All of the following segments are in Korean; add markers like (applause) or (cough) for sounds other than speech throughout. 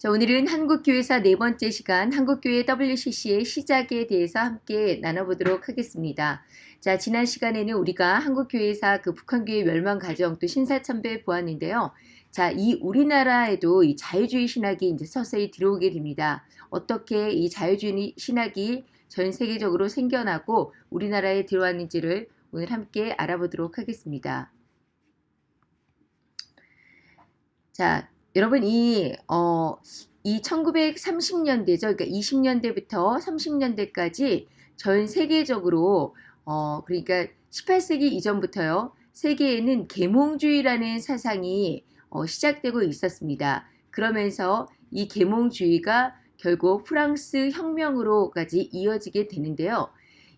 자, 오늘은 한국교회사 네 번째 시간 한국교회 WCC의 시작에 대해서 함께 나눠보도록 하겠습니다. 자, 지난 시간에는 우리가 한국교회사 그 북한교회 멸망 과정 또 신사참배 보았는데요. 자, 이 우리나라에도 이 자유주의 신학이 이제 서서히 들어오게 됩니다. 어떻게 이 자유주의 신학이 전 세계적으로 생겨나고 우리나라에 들어왔는지를 오늘 함께 알아보도록 하겠습니다. 자, 여러분 이, 어, 이 1930년대죠. 그러니까 20년대부터 30년대까지 전 세계적으로 어, 그러니까 18세기 이전부터요. 세계에는 계몽주의라는 사상이 어, 시작되고 있었습니다. 그러면서 이 계몽주의가 결국 프랑스 혁명으로까지 이어지게 되는데요.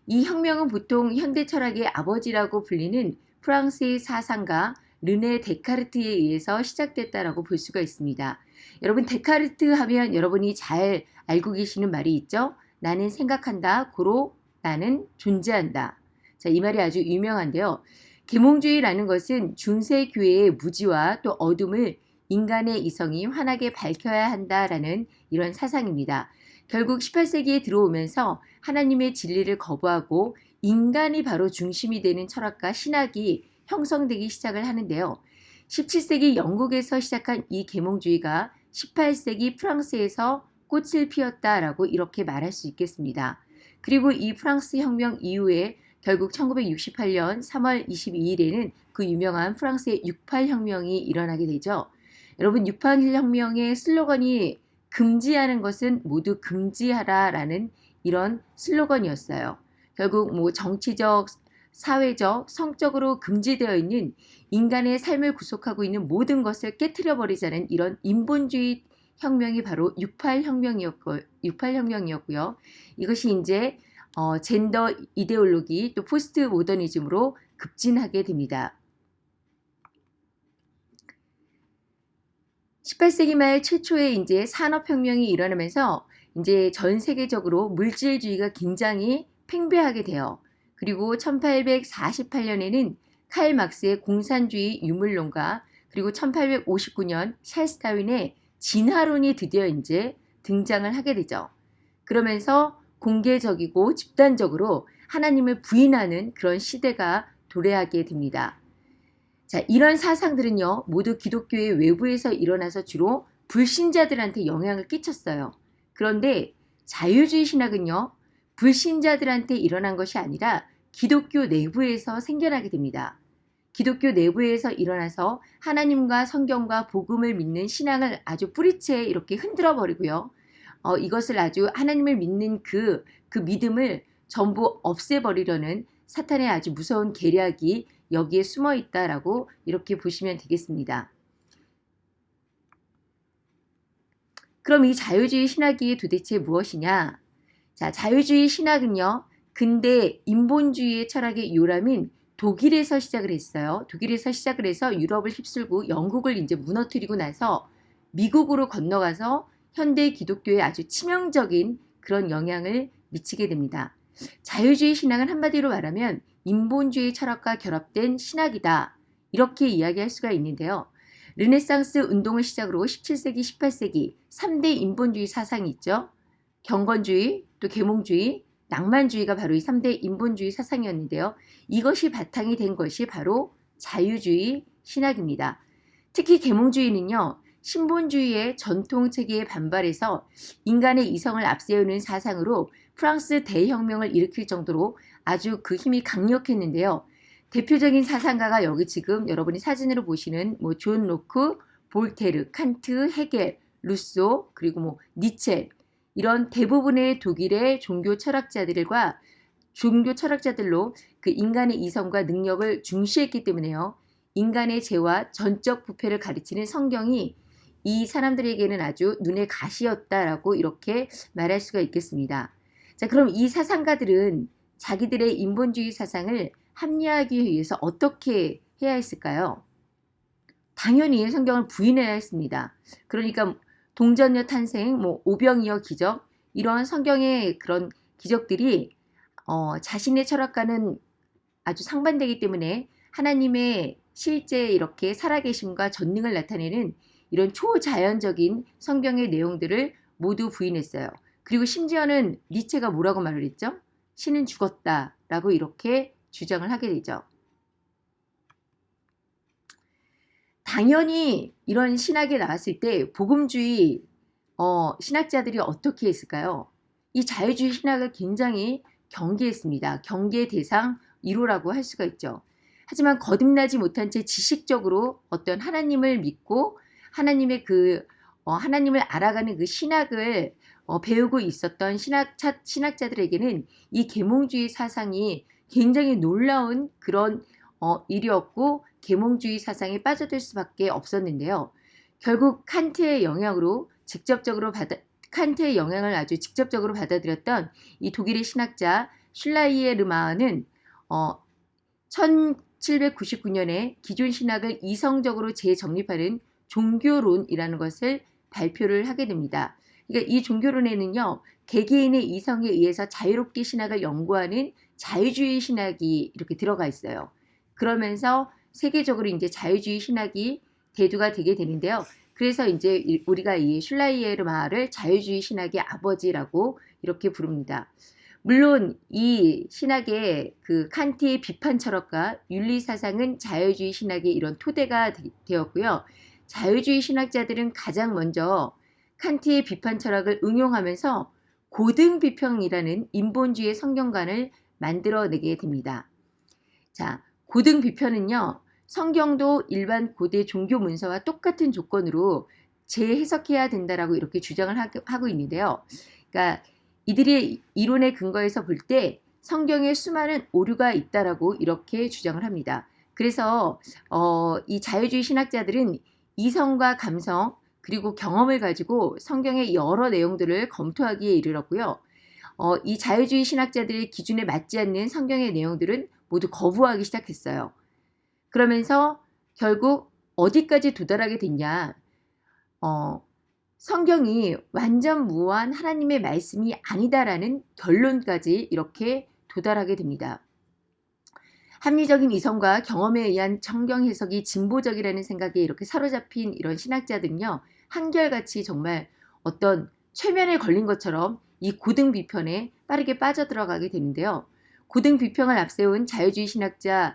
이 혁명은 보통 현대 철학의 아버지라고 불리는 프랑스의 사상가 르네 데카르트에 의해서 시작됐다라고 볼 수가 있습니다. 여러분 데카르트 하면 여러분이 잘 알고 계시는 말이 있죠. 나는 생각한다. 고로 나는 존재한다. 자, 이 말이 아주 유명한데요. 계몽주의라는 것은 중세 교회의 무지와 또 어둠을 인간의 이성이 환하게 밝혀야 한다라는 이런 사상입니다. 결국 18세기에 들어오면서 하나님의 진리를 거부하고 인간이 바로 중심이 되는 철학과 신학이 형성되기 시작을 하는데요. 17세기 영국에서 시작한 이 계몽주의가 18세기 프랑스에서 꽃을 피웠다라고 이렇게 말할 수 있겠습니다. 그리고 이 프랑스 혁명 이후에 결국 1968년 3월 22일에는 그 유명한 프랑스의 68혁명이 일어나게 되죠. 여러분 68혁명의 슬로건이 금지하는 것은 모두 금지하라 라는 이런 슬로건이었어요. 결국 뭐 정치적, 사회적, 성적으로 금지되어 있는 인간의 삶을 구속하고 있는 모든 것을 깨뜨려 버리자는 이런 인본주의 혁명이 바로 68혁명이었고 68혁명이었고요. 이것이 이제 어, 젠더 이데올로기 또 포스트 모더니즘으로 급진하게 됩니다. 18세기 말 최초의 이제 산업혁명이 일어나면서 이제 전 세계적으로 물질주의가 굉장히 팽배하게 돼요. 그리고 1848년에는 칼 막스의 공산주의 유물론과 그리고 1859년 찰스 다윈의 진화론이 드디어 이제 등장을 하게 되죠. 그러면서 공개적이고 집단적으로 하나님을 부인하는 그런 시대가 도래하게 됩니다. 자, 이런 사상들은요, 모두 기독교의 외부에서 일어나서 주로 불신자들한테 영향을 끼쳤어요. 그런데 자유주의 신학은요, 불신자들한테 일어난 것이 아니라 기독교 내부에서 생겨나게 됩니다. 기독교 내부에서 일어나서 하나님과 성경과 복음을 믿는 신앙을 아주 뿌리채 이렇게 흔들어 버리고요. 어, 이것을 아주 하나님을 믿는 그, 그 믿음을 전부 없애버리려는 사탄의 아주 무서운 계략이 여기에 숨어 있다라고 이렇게 보시면 되겠습니다. 그럼 이 자유주의 신학이 도대체 무엇이냐? 자, 자유주의 신학은요, 근대 인본주의의 철학의 요람인 독일에서 시작을 했어요. 독일에서 시작을 해서 유럽을 휩쓸고 영국을 이제 무너뜨리고 나서 미국으로 건너가서 현대 기독교에 아주 치명적인 그런 영향을 미치게 됩니다. 자유주의 신앙은 한마디로 말하면 인본주의 철학과 결합된 신학이다. 이렇게 이야기할 수가 있는데요. 르네상스 운동을 시작으로 17세기, 18세기 3대 인본주의 사상이 있죠. 경건주의, 또 계몽주의, 낭만주의가 바로 이 3대 인본주의 사상이었는데요. 이것이 바탕이 된 것이 바로 자유주의 신학입니다. 특히 계몽주의는요. 신본주의의 전통 체계에 반발해서 인간의 이성을 앞세우는 사상으로 프랑스 대혁명을 일으킬 정도로 아주 그 힘이 강력했는데요. 대표적인 사상가가 여기 지금 여러분이 사진으로 보시는 뭐 존 로크, 볼테르, 칸트, 헤겔, 루소, 그리고 뭐 니체 이런 대부분의 독일의 종교 철학자들과 종교 철학자들로 그 인간의 이성과 능력을 중시했기 때문에요. 인간의 죄와 전적 부패를 가르치는 성경이 이 사람들에게는 아주 눈의 가시였다라고 이렇게 말할 수가 있겠습니다. 자, 그럼 이 사상가들은 자기들의 인본주의 사상을 합리화하기 위해서 어떻게 해야 했을까요? 당연히 성경을 부인해야 했습니다. 그러니까 동전녀 탄생, 뭐 오병이어 기적 이런 성경의 그런 기적들이 어, 자신의 철학과는 아주 상반되기 때문에 하나님의 실제 이렇게 살아계심과 전능을 나타내는 이런 초자연적인 성경의 내용들을 모두 부인했어요. 그리고 심지어는 니체가 뭐라고 말을 했죠? 신은 죽었다 라고 이렇게 주장을 하게 되죠. 당연히 이런 신학이 나왔을 때 복음주의 어, 신학자들이 어떻게 했을까요? 이 자유주의 신학을 굉장히 경계했습니다. 경계 대상 1호라고 할 수가 있죠. 하지만 거듭나지 못한 채 지식적으로 어떤 하나님을 믿고 하나님의 그 어, 하나님을 알아가는 그 신학을 어, 배우고 있었던 신학자, 신학자들에게는 이 계몽주의 사상이 굉장히 놀라운 그런 어, 일이었고 계몽주의 사상에 빠져들 수밖에 없었는데요. 결국 칸트의 영향으로 직접적으로 받아 칸트의 영향을 아주 직접적으로 받아들였던 이 독일의 신학자 슐라이에르마는 어, 1799년에 기존 신학을 이성적으로 재정립하는 종교론이라는 것을 발표를 하게 됩니다. 그러니까 이 종교론에는요, 개개인의 이성에 의해서 자유롭게 신학을 연구하는 자유주의 신학이 이렇게 들어가 있어요. 그러면서 세계적으로 이제 자유주의 신학이 대두가 되게 되는데요. 그래서 이제 우리가 이 슐라이에르마를 자유주의 신학의 아버지라고 이렇게 부릅니다. 물론 이 신학의 그 칸트의 비판 철학과 윤리 사상은 자유주의 신학의 이런 토대가 되, 었고요 자유주의 신학자들은 가장 먼저 칸트의 비판 철학을 응용하면서 고등 비평이라는 인본주의 성경관을 만들어내게 됩니다. 자, 고등 비평은요. 성경도 일반 고대 종교 문서와 똑같은 조건으로 재해석해야 된다라고 이렇게 주장을 하고 있는데요. 그러니까 이들의 이론의 근거에서 볼 때 성경에 수많은 오류가 있다라고 이렇게 주장을 합니다. 그래서 어, 이 자유주의 신학자들은 이성과 감성 그리고 경험을 가지고 성경의 여러 내용들을 검토하기에 이르렀고요. 어, 이 자유주의 신학자들의 기준에 맞지 않는 성경의 내용들은 모두 거부하기 시작했어요. 그러면서 결국 어디까지 도달하게 됐냐? 어, 성경이 완전 무한 하나님의 말씀이 아니다라는 결론까지 이렇게 도달하게 됩니다. 합리적인 이성과 경험에 의한 성경 해석이 진보적이라는 생각에 이렇게 사로잡힌 이런 신학자들은요. 한결같이 정말 어떤 최면에 걸린 것처럼 이 고등 비편에 빠르게 빠져들어가게 되는데요. 고등 비평을 앞세운 자유주의 신학자인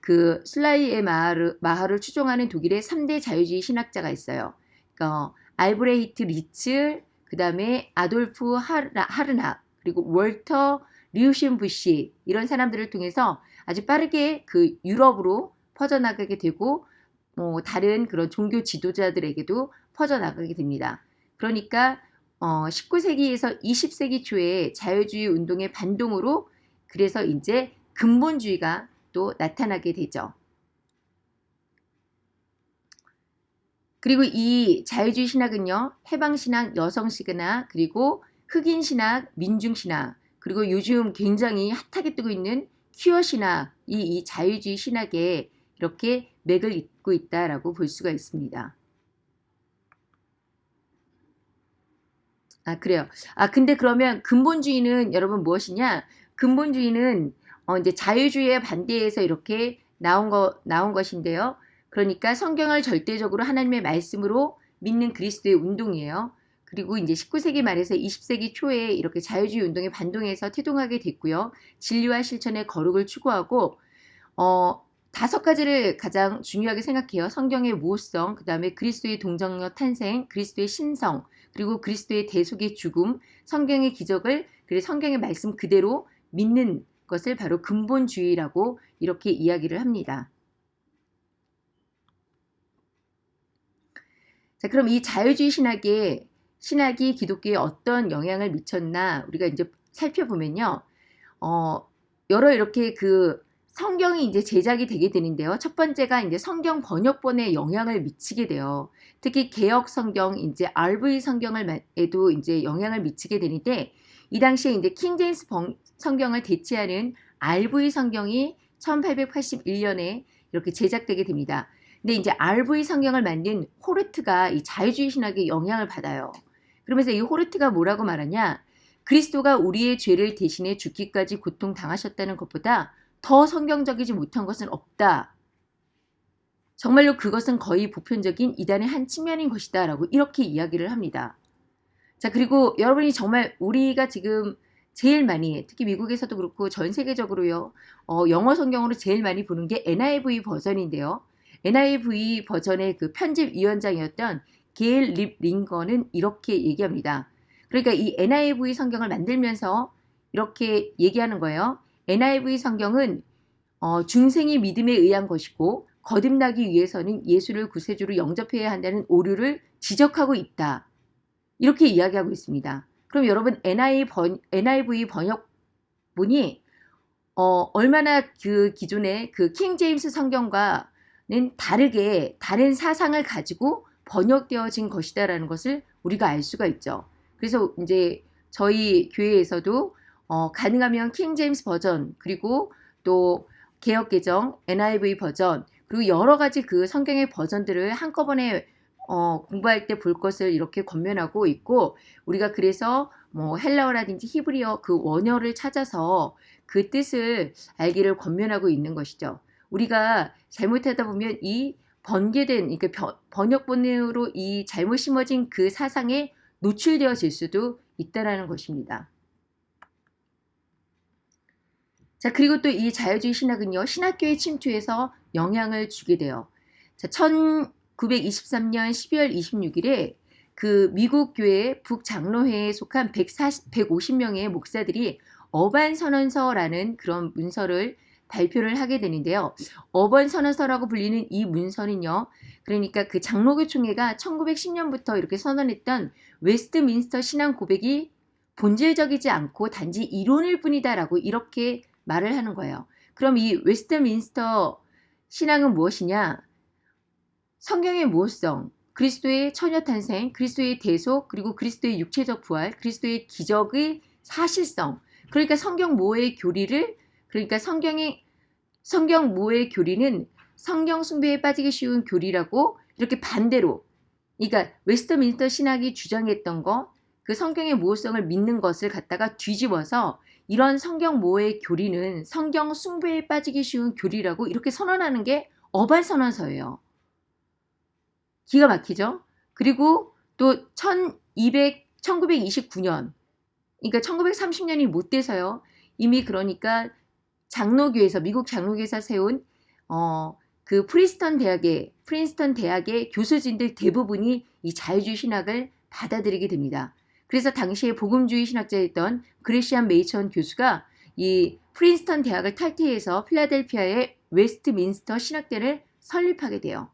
그 슬라이의 마하를, 마하를 추종하는 독일의 3대 자유주의 신학자가 있어요. 어, 알브레히트 리츠, 그 다음에 아돌프 하르나, 하르나, 그리고 월터 리우신부시 이런 사람들을 통해서 아주 빠르게 그 유럽으로 퍼져나가게 되고 뭐 다른 그런 종교 지도자들에게도 퍼져나가게 됩니다. 그러니까 어, 19세기에서 20세기 초에 자유주의 운동의 반동으로 그래서 이제 근본주의가 또 나타나게 되죠. 그리고 이 자유주의 신학은요. 해방신학, 여성시그나 그리고 흑인신학, 민중신학 그리고 요즘 굉장히 핫하게 뜨고 있는 퀴어 신학 이 이 자유주의 신학에 이렇게 맥을 잇고 있다라고 볼 수가 있습니다. 아 그래요. 아 근데 그러면 근본주의는 여러분 무엇이냐? 근본주의는 어, 이제 자유주의에 반대해서 이렇게 나온 거 나온 것인데요. 그러니까 성경을 절대적으로 하나님의 말씀으로 믿는 그리스도의 운동이에요. 그리고 이제 19세기 말에서 20세기 초에 이렇게 자유주의 운동에 반동해서 태동하게 됐고요. 진리와 실천의 거룩을 추구하고 어, 다섯 가지를 가장 중요하게 생각해요. 성경의 모호성, 그 다음에 그리스도의 동정녀 탄생, 그리스도의 신성, 그리고 그리스도의 대속의 죽음, 성경의 기적을 그리고 성경의 말씀 그대로 믿는 것을 바로 근본주의라고 이렇게 이야기를 합니다. 자, 그럼 이 자유주의 신학에 신학이 기독교에 어떤 영향을 미쳤나 우리가 이제 살펴보면요. 어, 여러 이렇게 그 성경이 이제 제작이 되게 되는데요. 첫 번째가 이제 성경 번역본에 영향을 미치게 돼요. 특히 개혁 성경, 이제 RV 성경을에도 이제 영향을 미치게 되는데 이 당시에 이제 킹 제임스 성경을 대체하는 RV 성경이 1881년에 이렇게 제작되게 됩니다. 근데 이제 RV 성경을 만든 호르트가 이 자유주의 신학에 영향을 받아요. 그러면서 이 호르트가 뭐라고 말하냐? 그리스도가 우리의 죄를 대신해 죽기까지 고통 당하셨다는 것보다 더 성경적이지 못한 것은 없다. 정말로 그것은 거의 보편적인 이단의 한 측면인 것이다 라고 이렇게 이야기를 합니다. 자 그리고 여러분이 정말 우리가 지금 제일 많이 특히 미국에서도 그렇고 전 세계적으로요 어, 영어 성경으로 제일 많이 보는 게 NIV 버전인데요. NIV 버전의 그 편집위원장이었던 게일 립 링건은 이렇게 얘기합니다. 그러니까 이 NIV 성경을 만들면서 이렇게 얘기하는 거예요. NIV 성경은 어, 중생이 믿음에 의한 것이고 거듭나기 위해서는 예수를 구세주로 영접해야 한다는 오류를 지적하고 있다. 이렇게 이야기하고 있습니다. 그럼 여러분 NIV, 번, NIV 번역본이 어, 얼마나 그 기존의 그 킹 제임스 성경과는 다르게 다른 사상을 가지고 번역되어진 것이다라는 것을 우리가 알 수가 있죠. 그래서 이제 저희 교회에서도 어, 가능하면 킹 제임스 버전 그리고 또 개혁 개정 NIV 버전 그리고 여러 가지 그 성경의 버전들을 한꺼번에 어, 공부할 때 볼 것을 이렇게 권면하고 있고 우리가 그래서 뭐 헬라어라든지 히브리어 그 원어를 찾아서 그 뜻을 알기를 권면하고 있는 것이죠. 우리가 잘못하다 보면 이 번개된 그러니까 번역본으로 이 잘못 심어진 그 사상에 노출되어질 수도 있다라는 것입니다. 자 그리고 또 이 자유주의 신학은요 신학교의 침투에서 영향을 주게 돼요. 자 1923년 12월 26일에 그 미국 교회 북장로회에 속한 140, 150명의 목사들이 어반 선언서라는 그런 문서를 발표를 하게 되는데요. 어반 선언서라고 불리는 이 문서는요. 그러니까 그 장로교 총회가 1910년부터 이렇게 선언했던 웨스트민스터 신앙 고백이 본질적이지 않고 단지 이론일 뿐이다라고 이렇게 말을 하는 거예요. 그럼 이 웨스트민스터 신앙은 무엇이냐? 성경의 무오성, 그리스도의 처녀 탄생, 그리스도의 대속, 그리고 그리스도의 육체적 부활, 그리스도의 기적의 사실성. 그러니까 성경 무오의 교리를 그러니까 성경의 성경 모의 교리는 성경 숭배에 빠지기 쉬운 교리라고 이렇게 반대로 그러니까 웨스터민스터 신학이 주장했던 거, 그 성경의 모호성을 믿는 것을 갖다가 뒤집어서 이런 성경 모의 교리는 성경 숭배에 빠지기 쉬운 교리라고 이렇게 선언하는 게 어발 선언서예요. 기가 막히죠? 그리고 또 1200, 1929년 그러니까 1930년이 못 돼서요. 이미 그러니까 장로교에서 미국 장로교에서 세운 어, 그 프린스턴 대학의 프린스턴 대학의 교수진들 대부분이 이 자유주의 신학을 받아들이게 됩니다. 그래서 당시에 복음주의 신학자였던 그레샴 메이천 교수가 이 프린스턴 대학을 탈퇴해서 필라델피아의 웨스트민스터 신학대를 설립하게 돼요.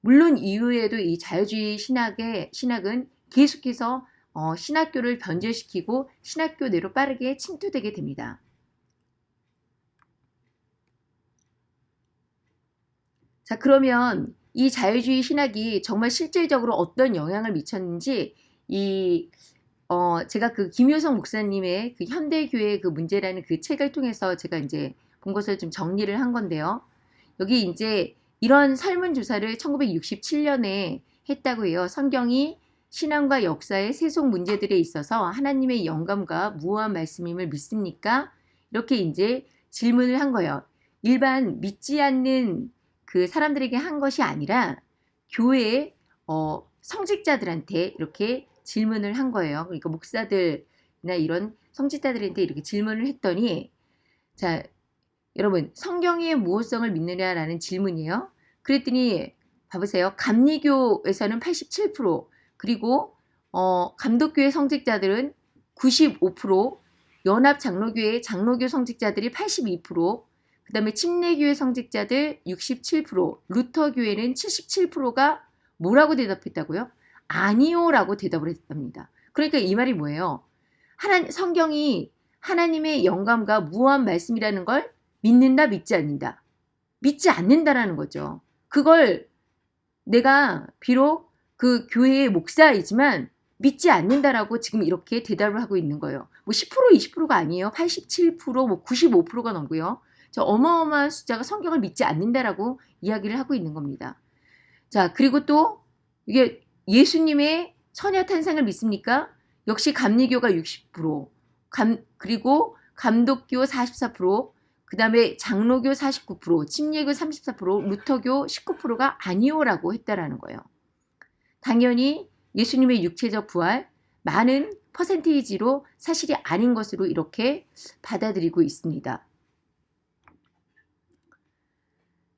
물론 이후에도 이 자유주의 신학의 신학은 계속해서 어, 신학교를 변절시키고 신학교 내로 빠르게 침투되게 됩니다. 자 그러면 이 자유주의 신학이 정말 실질적으로 어떤 영향을 미쳤는지 이 어, 제가 그 김효성 목사님의 그 현대교회 그 문제라는 그 책을 통해서 제가 이제 본 것을 좀 정리를 한 건데요. 여기 이제 이런 설문조사를 1967년에 했다고 해요. 성경이 신앙과 역사의 세속 문제들에 있어서 하나님의 영감과 무한 말씀임을 믿습니까? 이렇게 이제 질문을 한 거예요. 일반 믿지 않는 그 사람들에게 한 것이 아니라 교회 어, 성직자들한테 이렇게 질문을 한 거예요. 그러니까 목사들이나 이런 성직자들한테 이렇게 질문을 했더니 자 여러분 성경의 모호성을 믿느냐라는 질문이에요. 그랬더니 봐보세요. 감리교에서는 87% 그리고 어, 감독교회 성직자들은 95% 연합장로교회 장로교 성직자들이 82%그 다음에 침례교회 성직자들 67%, 루터교회는 77%가 뭐라고 대답했다고요? 아니요 라고 대답을 했답니다. 그러니까 이 말이 뭐예요? 하나, 성경이 하나님의 영감과 무한 말씀이라는 걸 믿는다 믿지 않는다. 믿지 않는다라는 거죠. 그걸 내가 비록 그 교회의 목사이지만 믿지 않는다라고 지금 이렇게 대답을 하고 있는 거예요. 뭐 10% 20%가 아니에요. 87%뭐 95%가 넘고요. 저 어마어마한 숫자가 성경을 믿지 않는다라고 이야기를 하고 있는 겁니다. 자, 그리고 또 이게 예수님의 처녀 탄생을 믿습니까? 역시 감리교가 60%, 감, 그리고 감독교 44%, 그 다음에 장로교 49%, 침례교 34%, 루터교 19%가 아니오라고 했다라는 거예요. 당연히 예수님의 육체적 부활 많은 퍼센테이지로 사실이 아닌 것으로 이렇게 받아들이고 있습니다.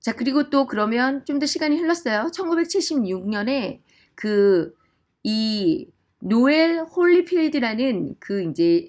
자, 그리고 또 그러면 좀 더 시간이 흘렀어요. 1976년에 그 이 노엘 홀리필드라는 그 이제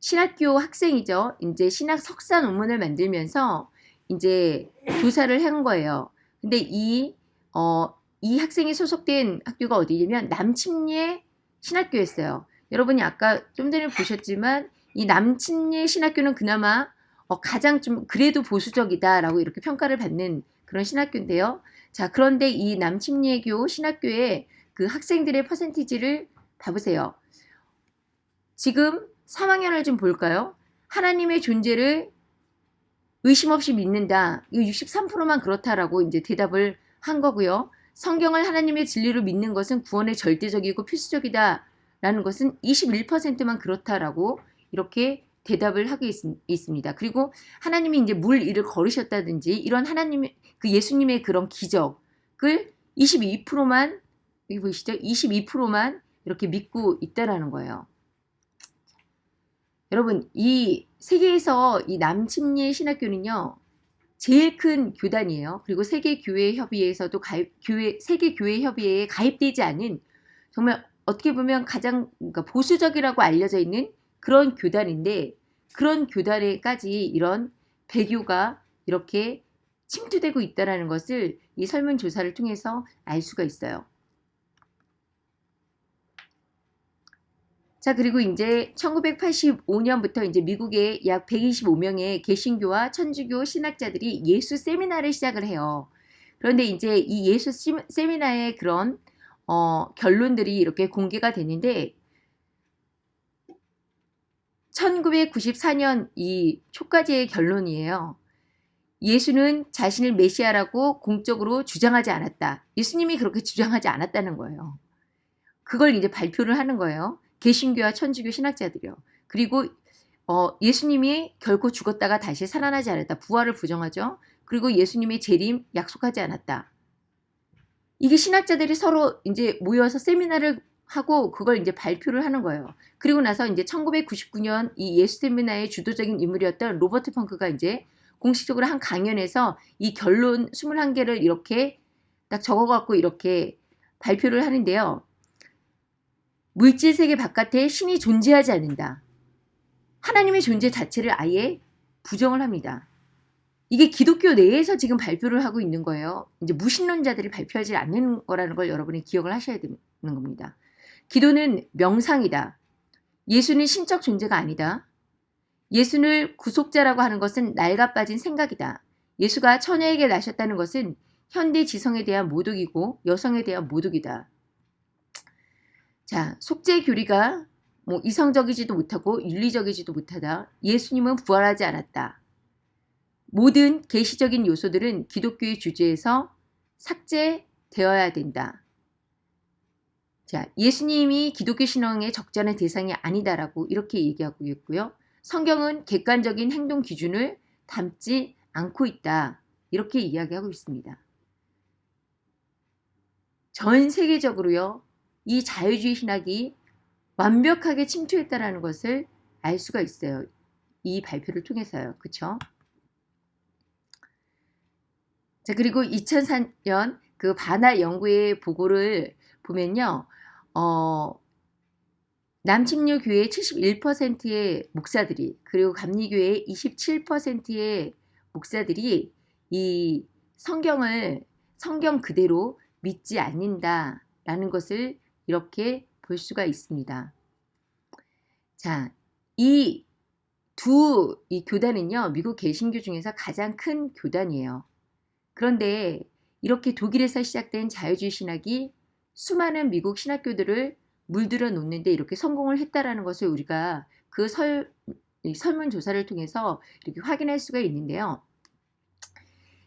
신학교 학생이죠. 이제 신학 석사 논문을 만들면서 이제 조사를 한 거예요. 근데 이, 어, 이 학생이 소속된 학교가 어디냐면 남침례 신학교였어요. 여러분이 아까 좀 전에 보셨지만 이 남침례 신학교는 그나마 어, 가장 좀 그래도 보수적이다라고 이렇게 평가를 받는 그런 신학교인데요. 자, 그런데 이 남침례교 신학교의 그 학생들의 퍼센티지를 봐보세요. 지금 3학년을 좀 볼까요? 하나님의 존재를 의심 없이 믿는다. 이거 63%만 그렇다라고 이제 대답을 한 거고요. 성경을 하나님의 진리로 믿는 것은 구원의 절대적이고 필수적이다. 라는 것은 21%만 그렇다라고 이렇게 대답을 하고 있, 습니다 그리고 하나님이 이제 물 일을 걸으셨다든지 이런 하나님의 그 예수님의 그런 기적을 22%만 여기 보이시죠? 22%만 이렇게 믿고 있다라는 거예요. 여러분 이 세계에서 이 남침례 신학교는요 제일 큰 교단이에요. 그리고 세계 교회 협의회에서도 가입 교회 세계 교회 협의회에 가입되지 않은 정말 어떻게 보면 가장 그러니까 보수적이라고 알려져 있는 그런 교단인데 그런 교단에까지 이런 배교가 이렇게 침투되고 있다는 것을 이 설문 조사를 통해서 알 수가 있어요. 자, 그리고 이제 1985년부터 이제 미국의 약 125명의 개신교와 천주교 신학자들이 예수 세미나를 시작을 해요. 그런데 이제 이 예수 세미나의 그런 어, 결론들이 이렇게 공개가 되는데 1994년 이 초까지의 결론이에요. 예수는 자신을 메시아라고 공적으로 주장하지 않았다. 예수님이 그렇게 주장하지 않았다는 거예요. 그걸 이제 발표를 하는 거예요. 개신교와 천주교 신학자들이요. 그리고 어, 예수님이 결코 죽었다가 다시 살아나지 않았다. 부활을 부정하죠. 그리고 예수님의 재림 약속하지 않았다. 이게 신학자들이 서로 이제 모여서 세미나를 하고 그걸 이제 발표를 하는 거예요. 그리고 나서 이제 1999년 이 예수 세미나의 주도적인 인물이었던 로버트 펑크가 이제 공식적으로 한 강연에서 이 결론 21개를 이렇게 딱 적어갖고 이렇게 발표를 하는데요. 물질 세계 바깥에 신이 존재하지 않는다. 하나님의 존재 자체를 아예 부정을 합니다. 이게 기독교 내에서 지금 발표를 하고 있는 거예요. 이제 무신론자들이 발표하지 않는 거라는 걸 여러분이 기억을 하셔야 되는 겁니다. 기도는 명상이다. 예수는 신적 존재가 아니다. 예수를 구속자라고 하는 것은 낡아 빠진 생각이다. 예수가 처녀에게 나셨다는 것은 현대 지성에 대한 모독이고 여성에 대한 모독이다. 자, 속죄 교리가 뭐 이성적이지도 못하고 윤리적이지도 못하다. 예수님은 부활하지 않았다. 모든 계시적인 요소들은 기독교의 주제에서 삭제되어야 된다. 자, 예수님이 기독교 신앙의 적절한 대상이 아니다라고 이렇게 얘기하고 있고요. 성경은 객관적인 행동 기준을 담지 않고 있다. 이렇게 이야기하고 있습니다. 전 세계적으로요. 이 자유주의 신학이 완벽하게 침투했다라는 것을 알 수가 있어요. 이 발표를 통해서요. 그쵸? 자, 그리고 2004년 그 바나 연구의 보고를 보면요. 어, 남침류 교회 71%의 목사들이 그리고 감리교회 27%의 목사들이 이 성경을 성경 그대로 믿지 않는다라는 것을 이렇게 볼 수가 있습니다. 자, 이두이 교단은요, 미국 개신교 중에서 가장 큰 교단이에요. 그런데 이렇게 독일에서 시작된 자유주의 신학이 수많은 미국 신학교들을 물들여 놓는데 이렇게 성공을 했다라는 것을 우리가 그 설, 설문조사를 통해서 이렇게 확인할 수가 있는데요.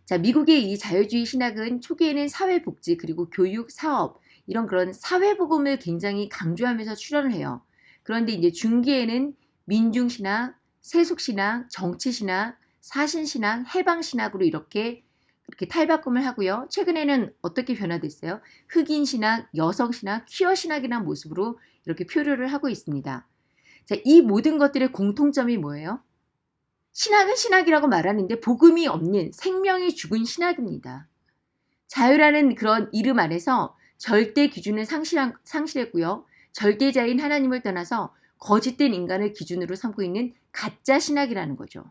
자, 미국의 이 자유주의 신학은 초기에는 사회복지 그리고 교육, 사업 이런 그런 사회복음을 굉장히 강조하면서 출연을 해요. 그런데 이제 중기에는 민중신학, 세속신학, 정치신학, 사신신앙, 해방신학으로 이렇게 이렇게 탈바꿈을 하고요. 최근에는 어떻게 변화됐어요? 흑인신학, 여성신학, 퀴어신학이라는 모습으로 이렇게 표류를 하고 있습니다. 자, 이 모든 것들의 공통점이 뭐예요? 신학은 신학이라고 말하는데 복음이 없는 생명이 죽은 신학입니다. 자유라는 그런 이름 안에서 절대 기준을 상실한, 상실했고요. 절대자인 하나님을 떠나서 거짓된 인간을 기준으로 삼고 있는 가짜 신학이라는 거죠.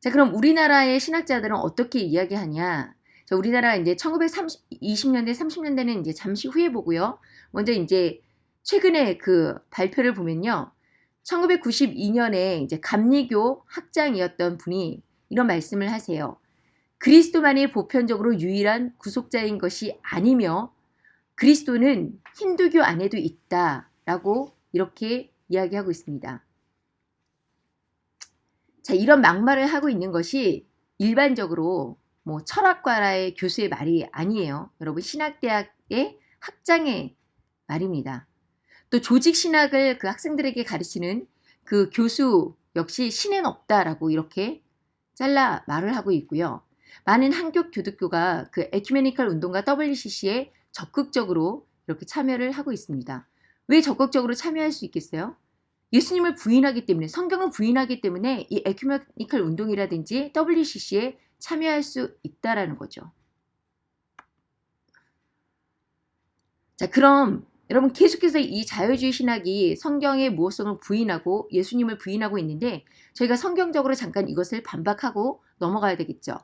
자, 그럼 우리나라의 신학자들은 어떻게 이야기하냐? 자, 우리나라 이제 1920년대, 30년대는 이제 잠시 후에 보고요. 먼저 이제 최근에 그 발표를 보면요. 1992년에 이제 감리교 학장이었던 분이 이런 말씀을 하세요. 그리스도만이 보편적으로 유일한 구속자인 것이 아니며 그리스도는 힌두교 안에도 있다라고 이렇게 이야기하고 있습니다. 자, 이런 막말을 하고 있는 것이 일반적으로 뭐 철학과라의 교수의 말이 아니에요. 여러분 신학대학의 학장의 말입니다. 또 조직신학을 그 학생들에게 가르치는 그 교수 역시 신은 없다라고 이렇게 잘라 말을 하고 있고요. 많은 한국 교독교가 그 에큐메니컬 운동가 WCC에 적극적으로 이렇게 참여를 하고 있습니다. 왜 적극적으로 참여할 수 있겠어요? 예수님을 부인하기 때문에 성경을 부인하기 때문에 이 에큐메니컬 운동이라든지 WCC에 참여할 수 있다라는 거죠. 자, 그럼 여러분 계속해서 이 자유주의 신학이 성경의 무엇성을 부인하고 예수님을 부인하고 있는데 저희가 성경적으로 잠깐 이것을 반박하고 넘어가야 되겠죠.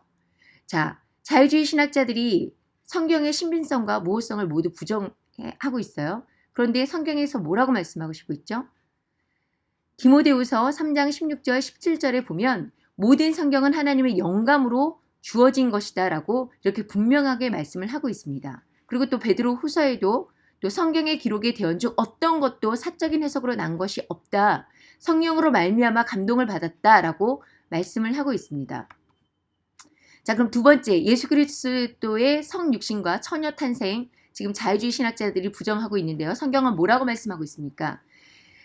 자, 자유주의 신학자들이 성경의 신빙성과 무엇성을 모두 부정하고 있어요. 그런데 성경에서 뭐라고 말씀하고 싶고 있죠? 디모데우서 3장 16절 17절에 보면 모든 성경은 하나님의 영감으로 주어진 것이다 라고 이렇게 분명하게 말씀을 하고 있습니다. 그리고 또 베드로 후서에도 또 성경의 기록에 대언 중 어떤 것도 사적인 해석으로 난 것이 없다. 성령으로 말미암아 감동을 받았다 라고 말씀을 하고 있습니다. 자, 그럼 두 번째 예수 그리스도의 성육신과 처녀 탄생 지금 자유주의 신학자들이 부정하고 있는데요. 성경은 뭐라고 말씀하고 있습니까?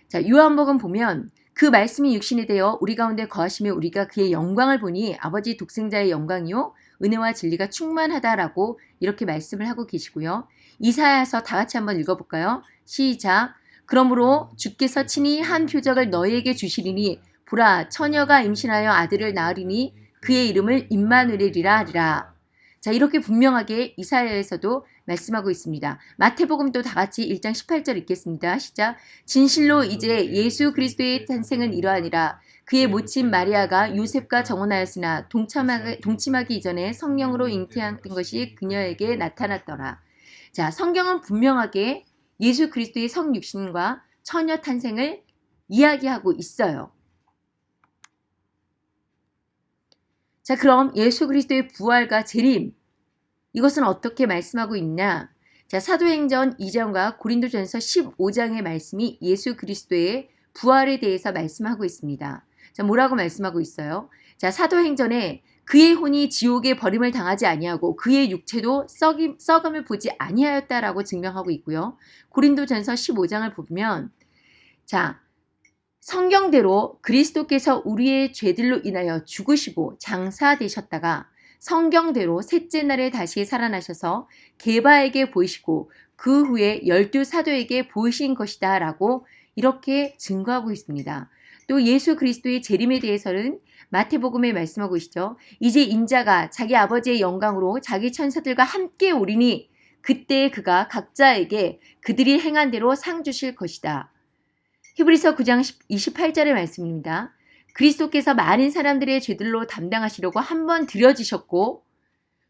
자, 요한복음 보면 그 말씀이 육신이 되어 우리 가운데 거하시며 우리가 그의 영광을 보니 아버지 독생자의 영광이요 은혜와 진리가 충만하다라고 이렇게 말씀을 하고 계시고요. 이사야서 다 같이 한번 읽어볼까요? 시작. 그러므로 주께서 친히 한 표적을 너희에게 주시리니 보라 처녀가 임신하여 아들을 낳으리니 그의 이름을 임마누엘이라 하리라. 자 이렇게 분명하게 이사야에서도 말씀하고 있습니다. 마태복음도 다 같이 1장 18절 읽겠습니다. 시작. 진실로 이제 예수 그리스도의 탄생은 이러하니라. 그의 모친 마리아가 요셉과 정혼하였으나 동참하기, 동침하기 이전에 성령으로 잉태한 것이 그녀에게 나타났더라. 자, 성경은 분명하게 예수 그리스도의 성육신과 처녀 탄생을 이야기하고 있어요. 자, 그럼 예수 그리스도의 부활과 재림 이것은 어떻게 말씀하고 있냐? 자, 사도행전 2장과 고린도전서 15장의 말씀이 예수 그리스도의 부활에 대해서 말씀하고 있습니다. 자, 뭐라고 말씀하고 있어요? 자, 사도행전에 그의 혼이 지옥에 버림을 당하지 아니하고 그의 육체도 썩임, 썩음을 보지 아니하였다라고 증명하고 있고요. 고린도전서 15장을 보면 자 성경대로 그리스도께서 우리의 죄들로 인하여 죽으시고 장사되셨다가 성경대로 셋째 날에 다시 살아나셔서 게바에게 보이시고 그 후에 열두 사도에게 보이신 것이다 라고 이렇게 증거하고 있습니다. 또 예수 그리스도의 재림에 대해서는 마태복음에 말씀하고 있죠. 이제 인자가 자기 아버지의 영광으로 자기 천사들과 함께 오리니 그때 그가 각자에게 그들이 행한 대로 상 주실 것이다. 히브리서 9장 28절의 말씀입니다. 그리스도께서 많은 사람들의 죄들로 담당하시려고 한 번 들여지셨고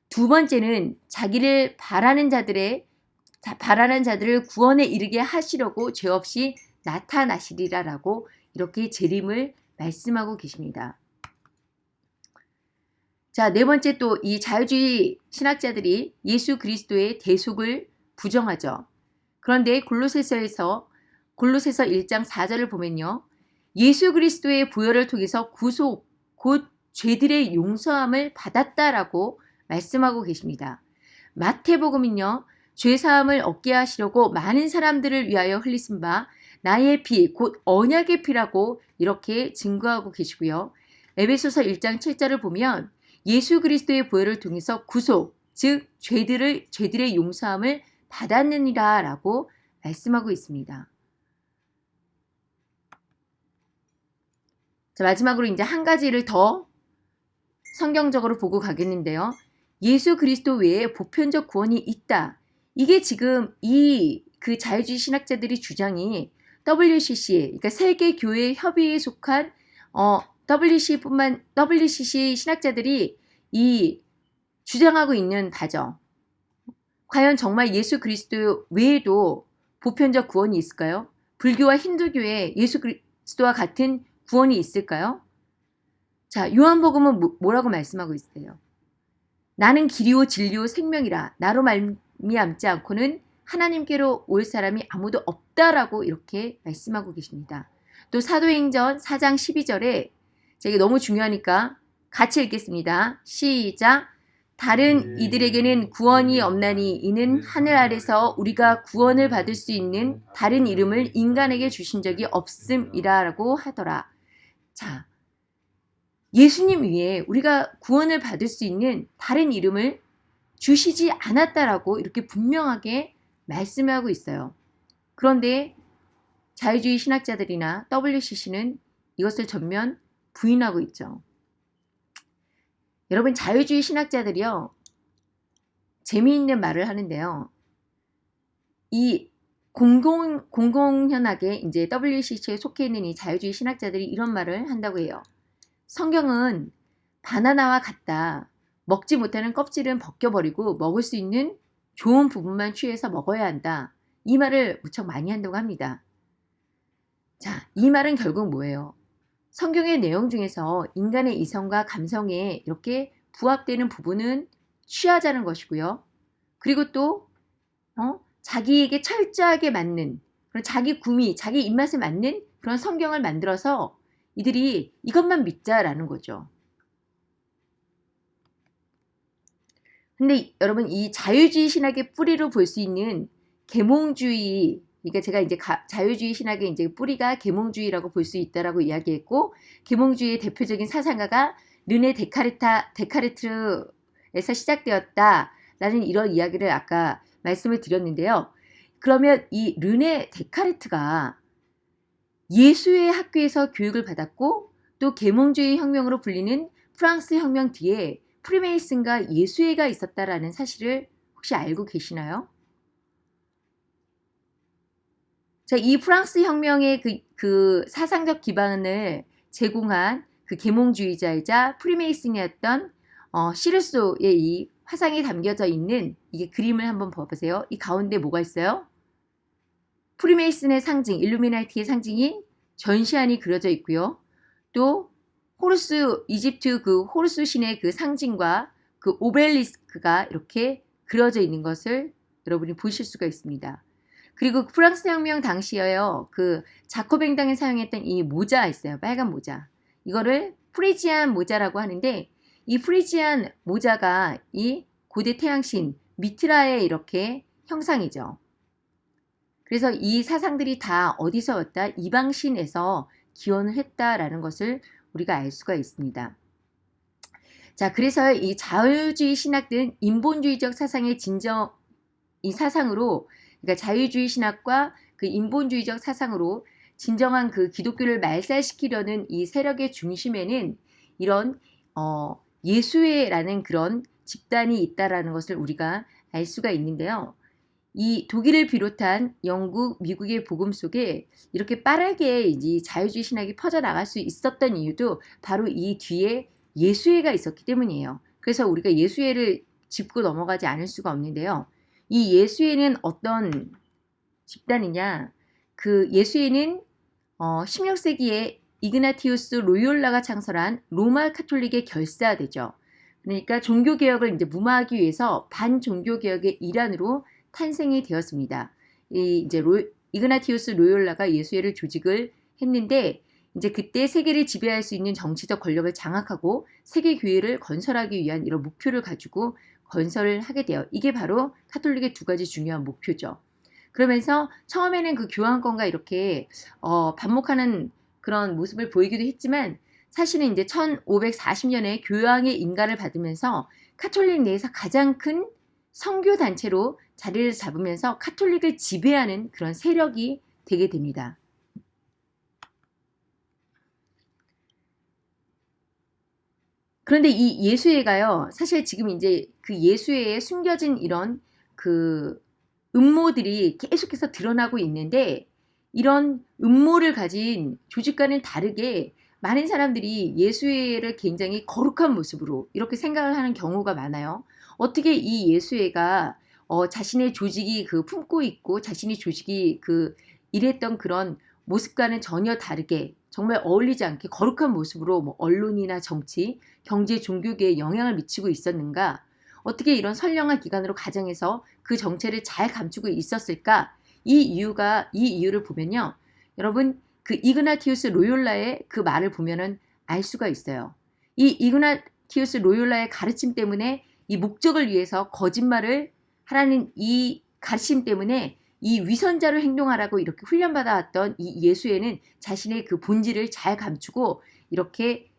두 번째는 자기를 바라는 자들의 바라는 자들을 구원에 이르게 하시려고 죄 없이 나타나시리라라고 이렇게 재림을 말씀하고 계십니다. 자, 네 번째 또 이 자유주의 신학자들이 예수 그리스도의 대속을 부정하죠. 그런데 골로새서에서 골로새서 1장 4절을 보면요. 예수 그리스도의 부여를 통해서 구속, 곧 죄들의 용서함을 받았다라고 말씀하고 계십니다. 마태복음은요. 죄사함을 얻게 하시려고 많은 사람들을 위하여 흘리신 바 나의 피, 곧 언약의 피라고 이렇게 증거하고 계시고요. 에베소서 1장 7절을 보면 예수 그리스도의 보혈을 통해서 구속, 즉 죄들을 죄들의 용서함을 받았느니라라고 말씀하고 있습니다. 자, 마지막으로 이제 한 가지를 더 성경적으로 보고 가겠는데요. 예수 그리스도 외에 보편적 구원이 있다. 이게 지금 이 그 자유주의 신학자들이 주장이 WCC, 그러니까 세계 교회 협의회에 속한 어, WCC뿐만 WCC 신학자들이 이 주장하고 있는 바죠. 과연 정말 예수 그리스도 외에도 보편적 구원이 있을까요? 불교와 힌두교에 예수 그리스도와 같은 구원이 있을까요? 자, 요한복음은 뭐, 뭐라고 말씀하고 있어요? 나는 길이요 진리요 생명이라 나로 말미암지 않고는 하나님께로 올 사람이 아무도 없다라고 이렇게 말씀하고 계십니다. 또 사도행전 4장 12절에 제가 너무 중요하니까 같이 읽겠습니다. 시작. 다른 이들에게는 구원이 없나니 이는 하늘 아래서 우리가 구원을 받을 수 있는 다른 이름을 인간에게 주신 적이 없음이라고 하더라. 자, 예수님 위에 우리가 구원을 받을 수 있는 다른 이름을 주시지 않았다라고 이렇게 분명하게 말씀하고 있어요. 그런데 자유주의 신학자들이나 WCC는 이것을 전면 부인하고 있죠. 여러분 자유주의 신학자들이요. 재미있는 말을 하는데요. 이 공공, 공공연하게 이제 WCC에 속해 있는 이 자유주의 신학자들이 이런 말을 한다고 해요. 성경은 바나나와 같다. 먹지 못하는 껍질은 벗겨버리고 먹을 수 있는 좋은 부분만 취해서 먹어야 한다. 이 말을 무척 많이 한다고 합니다. 자, 이 말은 결국 뭐예요? 성경의 내용 중에서 인간의 이성과 감성에 이렇게 부합되는 부분은 취하자는 것이고요. 그리고 또 어? 자기에게 철저하게 맞는 그런 자기 구미, 자기 입맛에 맞는 그런 성경을 만들어서 이들이 이것만 믿자라는 거죠. 근데 여러분 이 자유주의 신학의 뿌리로 볼 수 있는 계몽주의 그러니까 제가 이제 가, 자유주의 신학의 이제 뿌리가 계몽주의라고 볼 수 있다라고 이야기했고 계몽주의의 대표적인 사상가가 르네 데카르타 데카르트에서 시작되었다라는 이런 이야기를 아까 말씀을 드렸는데요. 그러면 이 르네 데카르트가 예수의 학교에서 교육을 받았고 또 계몽주의 혁명으로 불리는 프랑스 혁명 뒤에 프리메이슨과 예수회가 있었다라는 사실을 혹시 알고 계시나요? 자, 이 프랑스 혁명의 그, 그 사상적 기반을 제공한 그 계몽주의자이자 프리메이슨이었던 어, 시르소의 이 화상에 담겨져 있는 이게 그림을 한번 봐보세요. 이 가운데 뭐가 있어요? 프리메이슨의 상징, 일루미나티의 상징인 전시안이 그려져 있고요. 또 호루스, 이집트 그 호루스 신의 그 상징과 그 오벨리스크가 이렇게 그려져 있는 것을 여러분이 보실 수가 있습니다. 그리고 프랑스 혁명 당시에요. 그 자코뱅당에 사용했던 이 모자 있어요. 빨간 모자. 이거를 프리지안 모자라고 하는데 이 프리지안 모자가 이 고대 태양신 미트라의 이렇게 형상이죠. 그래서 이 사상들이 다 어디서 왔다? 이방신에서 기원을 했다라는 것을 우리가 알 수가 있습니다. 자, 그래서 이 자유주의 신학들은 인본주의적 사상의 진정 이 사상으로 그러니까 자유주의 신학과 그 인본주의적 사상으로 진정한 그 기독교를 말살시키려는 이 세력의 중심에는 이런 어, 예수회라는 그런 집단이 있다라는 것을 우리가 알 수가 있는데요. 이 독일을 비롯한 영국, 미국의 복음 속에 이렇게 빠르게 이제 자유주의 신학이 퍼져나갈 수 있었던 이유도 바로 이 뒤에 예수회가 있었기 때문이에요. 그래서 우리가 예수회를 짚고 넘어가지 않을 수가 없는데요. 이 예수회는 어떤 집단이냐? 그 예수회는 어, 16세기에 이그나티우스 로이올라가 창설한 로마 카톨릭의 결사되죠. 그러니까 종교개혁을 이제 무마하기 위해서 반종교개혁의 일환으로 탄생이 되었습니다. 이 이제 로, 이그나티우스 로열라가 예수회를 조직을 했는데 이제 그때 세계를 지배할 수 있는 정치적 권력을 장악하고 세계 교회를 건설하기 위한 이런 목표를 가지고 건설을 하게 돼요. 이게 바로 카톨릭의 두 가지 중요한 목표죠. 그러면서 처음에는 그 교황권과 이렇게 어, 반목하는 그런 모습을 보이기도 했지만 사실은 이제 1540년에 교황의 인가를 받으면서 카톨릭 내에서 가장 큰 성교 단체로 자리를 잡으면서 카톨릭을 지배하는 그런 세력이 되게 됩니다. 그런데 이 예수회가요, 사실 지금 이제 그 예수회에 숨겨진 이런 그 음모들이 계속해서 드러나고 있는데 이런 음모를 가진 조직과는 다르게 많은 사람들이 예수회를 굉장히 거룩한 모습으로 이렇게 생각을 하는 경우가 많아요. 어떻게 이 예수회가 어, 자신의 조직이 그 품고 있고 자신이 조직이 그 일했던 그런 모습과는 전혀 다르게 정말 어울리지 않게 거룩한 모습으로 뭐 언론이나 정치, 경제, 종교계에 영향을 미치고 있었는가? 어떻게 이런 선량한 기관으로 가정해서 그 정체를 잘 감추고 있었을까? 이 이유가 이 이유를 보면요. 여러분 그 이그나티우스 로욜라의 그 말을 보면은 알 수가 있어요. 이 이그나티우스 로욜라의 가르침 때문에 이 목적을 위해서 거짓말을 하라는 이 가르침 때문에 이 위선자로 행동하라고 이렇게 훈련받아왔던 이 예수에는 자신의 그 본질을 잘 감추고 이렇게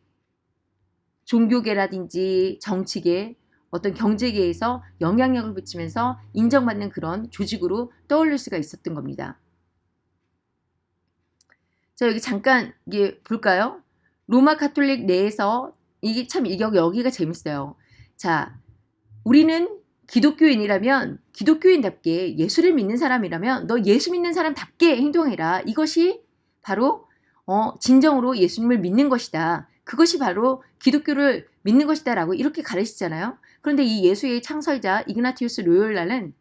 종교계라든지 정치계 어떤 경제계에서 영향력을 미치면서 인정받는 그런 조직으로 떠올릴 수가 있었던 겁니다. 자 여기 잠깐 이게 볼까요? 로마 카톨릭 내에서 이게 참 여기가 재밌어요. 자 우리는 기독교인이라면 기독교인답게 예수를 믿는 사람이라면 너 예수 믿는 사람답게 행동해라. 이것이 바로 어, 진정으로 예수님을 믿는 것이다. 그것이 바로 기독교를 믿는 것이다 라고 이렇게 가르치잖아요. 그런데 이 예수의 창설자 이그나티우스 로열라는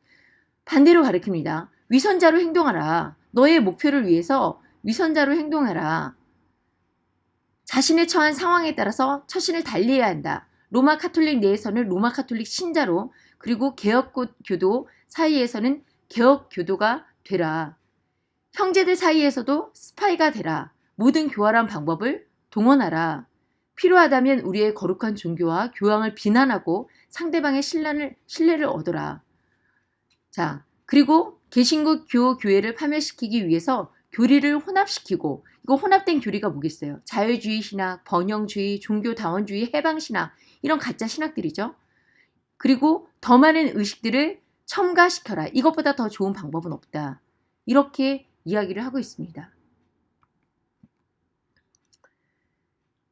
반대로 가르칩니다. 위선자로 행동하라. 너의 목표를 위해서 위선자로 행동하라. 자신의 처한 상황에 따라서 처신을 달리해야 한다. 로마 카톨릭 내에서는 로마 카톨릭 신자로 그리고 개혁교도 사이에서는 개혁교도가 되라. 형제들 사이에서도 스파이가 되라. 모든 교활한 방법을 동원하라. 필요하다면 우리의 거룩한 종교와 교황을 비난하고 상대방의 신뢰를, 신뢰를 얻어라. 자, 그리고 개신국 교 교회를 파멸시키기 위해서 교리를 혼합시키고 이거 혼합된 교리가 뭐겠어요? 자유주의 신학, 번영주의, 종교다원주의, 해방신학 이런 가짜 신학들이죠. 그리고 더 많은 의식들을 첨가시켜라. 이것보다 더 좋은 방법은 없다. 이렇게 이야기를 하고 있습니다.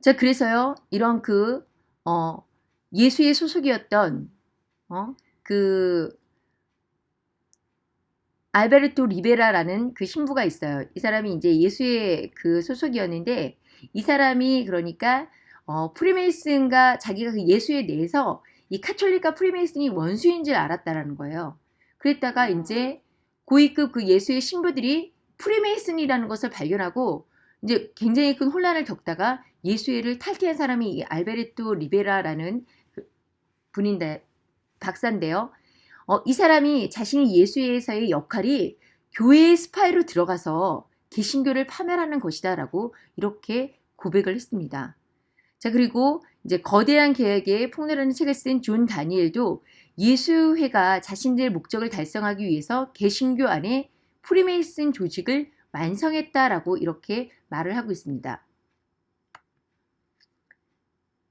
자, 그래서요, 이런 그, 어, 예수회 소속이었던, 어, 그, 알베르토 리베라라는 그 신부가 있어요. 이 사람이 이제 예수회 그 소속이었는데, 이 사람이 그러니까, 어, 프리메이슨과 자기가 그 예수회에 대해서 이 카톨릭과 프리메이슨이 원수인 줄 알았다라는 거예요. 그랬다가 이제 고위급 그 예수회 신부들이 프리메이슨이라는 것을 발견하고 이제 굉장히 큰 혼란을 겪다가 예수회를 탈퇴한 사람이 이 알베르토 리베라라는 그 분인데 박사인데요. 어, 이 사람이 자신이 예수회에서의 역할이 교회의 스파이로 들어가서 개신교를 파멸하는 것이다라고 이렇게 고백을 했습니다. 자 그리고 이제 거대한 계획의 폭로라는 책을 쓴 존 다니엘도 예수회가 자신들의 목적을 달성하기 위해서 개신교 안에 프리메이슨 조직을 완성했다라고 이렇게 말을 하고 있습니다.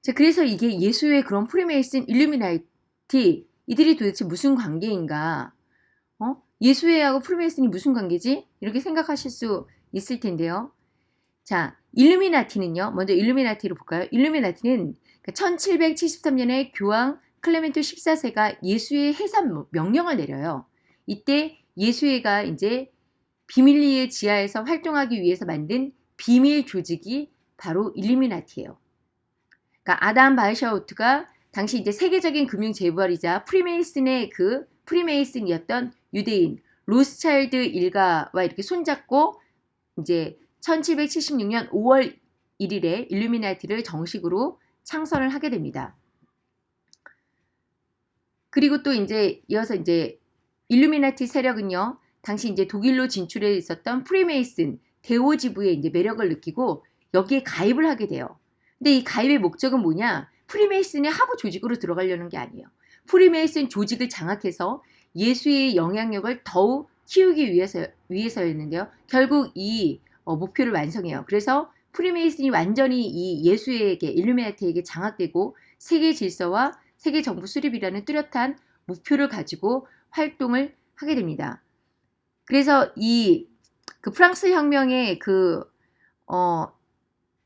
자, 그래서 이게 예수회 그런 프리메이슨 일루미나티 이들이 도대체 무슨 관계인가? 어? 예수회하고 프리메이슨이 무슨 관계지? 이렇게 생각하실 수 있을 텐데요. 자, 일루미나티는요. 먼저 일루미나티로 볼까요? 일루미나티는 1773년에 그 교황 클레멘토 14세가 예수회 해산 명령을 내려요. 이때 예수회가 이제 비밀리에 지하에서 활동하기 위해서 만든 비밀 조직이 바로 일루미나티예요. 그러니까 아담 바이샤우프트가 당시 이제 세계적인 금융 재벌이자 프리메이슨의 그 프리메이슨이었던 유대인 로스차일드 일가와 이렇게 손잡고 이제 1776년 5월 1일에 일루미나티를 정식으로 창설을 하게 됩니다. 그리고 또 이제 이어서 이제 일루미나티 세력은요. 당시 이제 독일로 진출해 있었던 프리메이슨 대오지부의 이제 매력을 느끼고 여기에 가입을 하게 돼요. 근데 이 가입의 목적은 뭐냐? 프리메이슨의 하부 조직으로 들어가려는 게 아니에요. 프리메이슨 조직을 장악해서 예수회 영향력을 더욱 키우기 위해서 위해서였는데요. 결국 이 어, 목표를 완성해요. 그래서 프리메이슨이 완전히 이 예수회에게 일루미나티에게 장악되고 세계 질서와 세계 정부 수립이라는 뚜렷한 목표를 가지고 활동을 하게 됩니다. 그래서 이 그 프랑스 혁명의 그 어,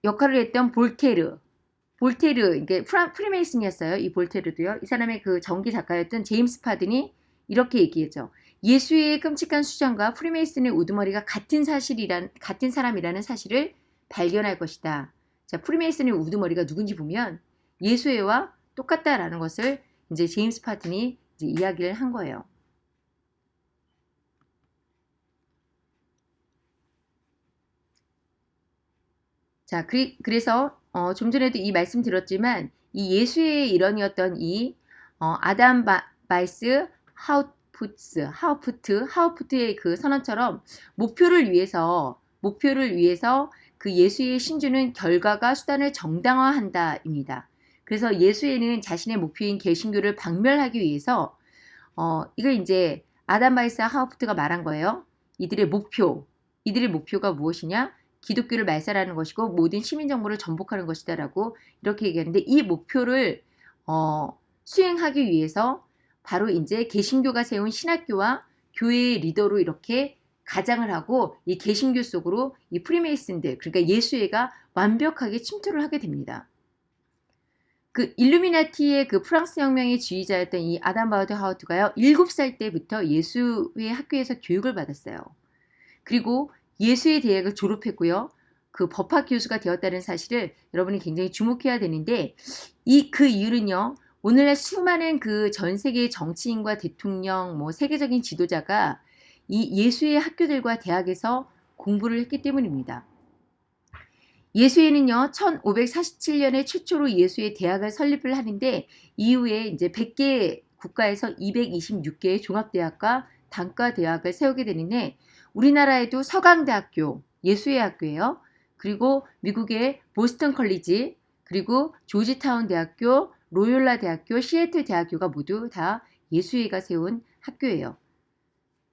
역할을 했던 볼테르, 볼테르 이게 프리메이슨이었어요. 이 볼테르도요. 이 사람의 그 전기 작가였던 제임스 파든이 이렇게 얘기했죠. 예수의 끔찍한 수장과 프리메이슨의 우두머리가 같은 사실이란 같은 사람이라는 사실을 발견할 것이다. 자, 프리메이슨의 우두머리가 누군지 보면 예수회와 똑같다라는 것을 이제 제임스 파튼이 이제 이야기를 한 거예요. 자, 그래서 어, 좀 전에도 이 말씀 드렸지만 이 예수회 일원이었던 이 어, 아담 바, 바이스 하우푸트, 하우푸트, 하우푸트의 그 선언처럼 목표를 위해서 목표를 위해서 그 예수회 신조는 결과가 수단을 정당화한다입니다. 그래서 예수회는 자신의 목표인 개신교를 박멸하기 위해서 어, 이걸 이제 아담 바이스 하우프트가 말한 거예요. 이들의 목표, 이들의 목표가 무엇이냐? 기독교를 말살하는 것이고 모든 시민 정부를 전복하는 것이다라고 이렇게 얘기하는데 이 목표를 어, 수행하기 위해서 바로 이제 개신교가 세운 신학교와 교회의 리더로 이렇게 가장을 하고 이 개신교 속으로 이 프리메이슨들 그러니까 예수회가 완벽하게 침투를 하게 됩니다. 그 일루미나티의 그 프랑스 혁명의 지휘자였던 이 아담 바우드 하우트가요. 7살 때부터 예수의 학교에서 교육을 받았어요. 그리고 예수의 대학을 졸업했고요. 그 법학 교수가 되었다는 사실을 여러분이 굉장히 주목해야 되는데 이 그 이유는요. 오늘날 수많은 그 전 세계의 정치인과 대통령, 뭐 세계적인 지도자가 이 예수의 학교들과 대학에서 공부를 했기 때문입니다. 예수에는요, 1547년에 최초로 예수의 대학을 설립을 하는데 이후에 이제 100개 국가에서 226개의 종합대학과 단과대학을 세우게 되는데 우리나라에도 서강대학교, 예수의 학교예요. 그리고 미국의 보스턴 컬리지, 그리고 조지타운 대학교, 로욜라 대학교, 시애틀 대학교가 모두 다 예수회가 세운 학교예요.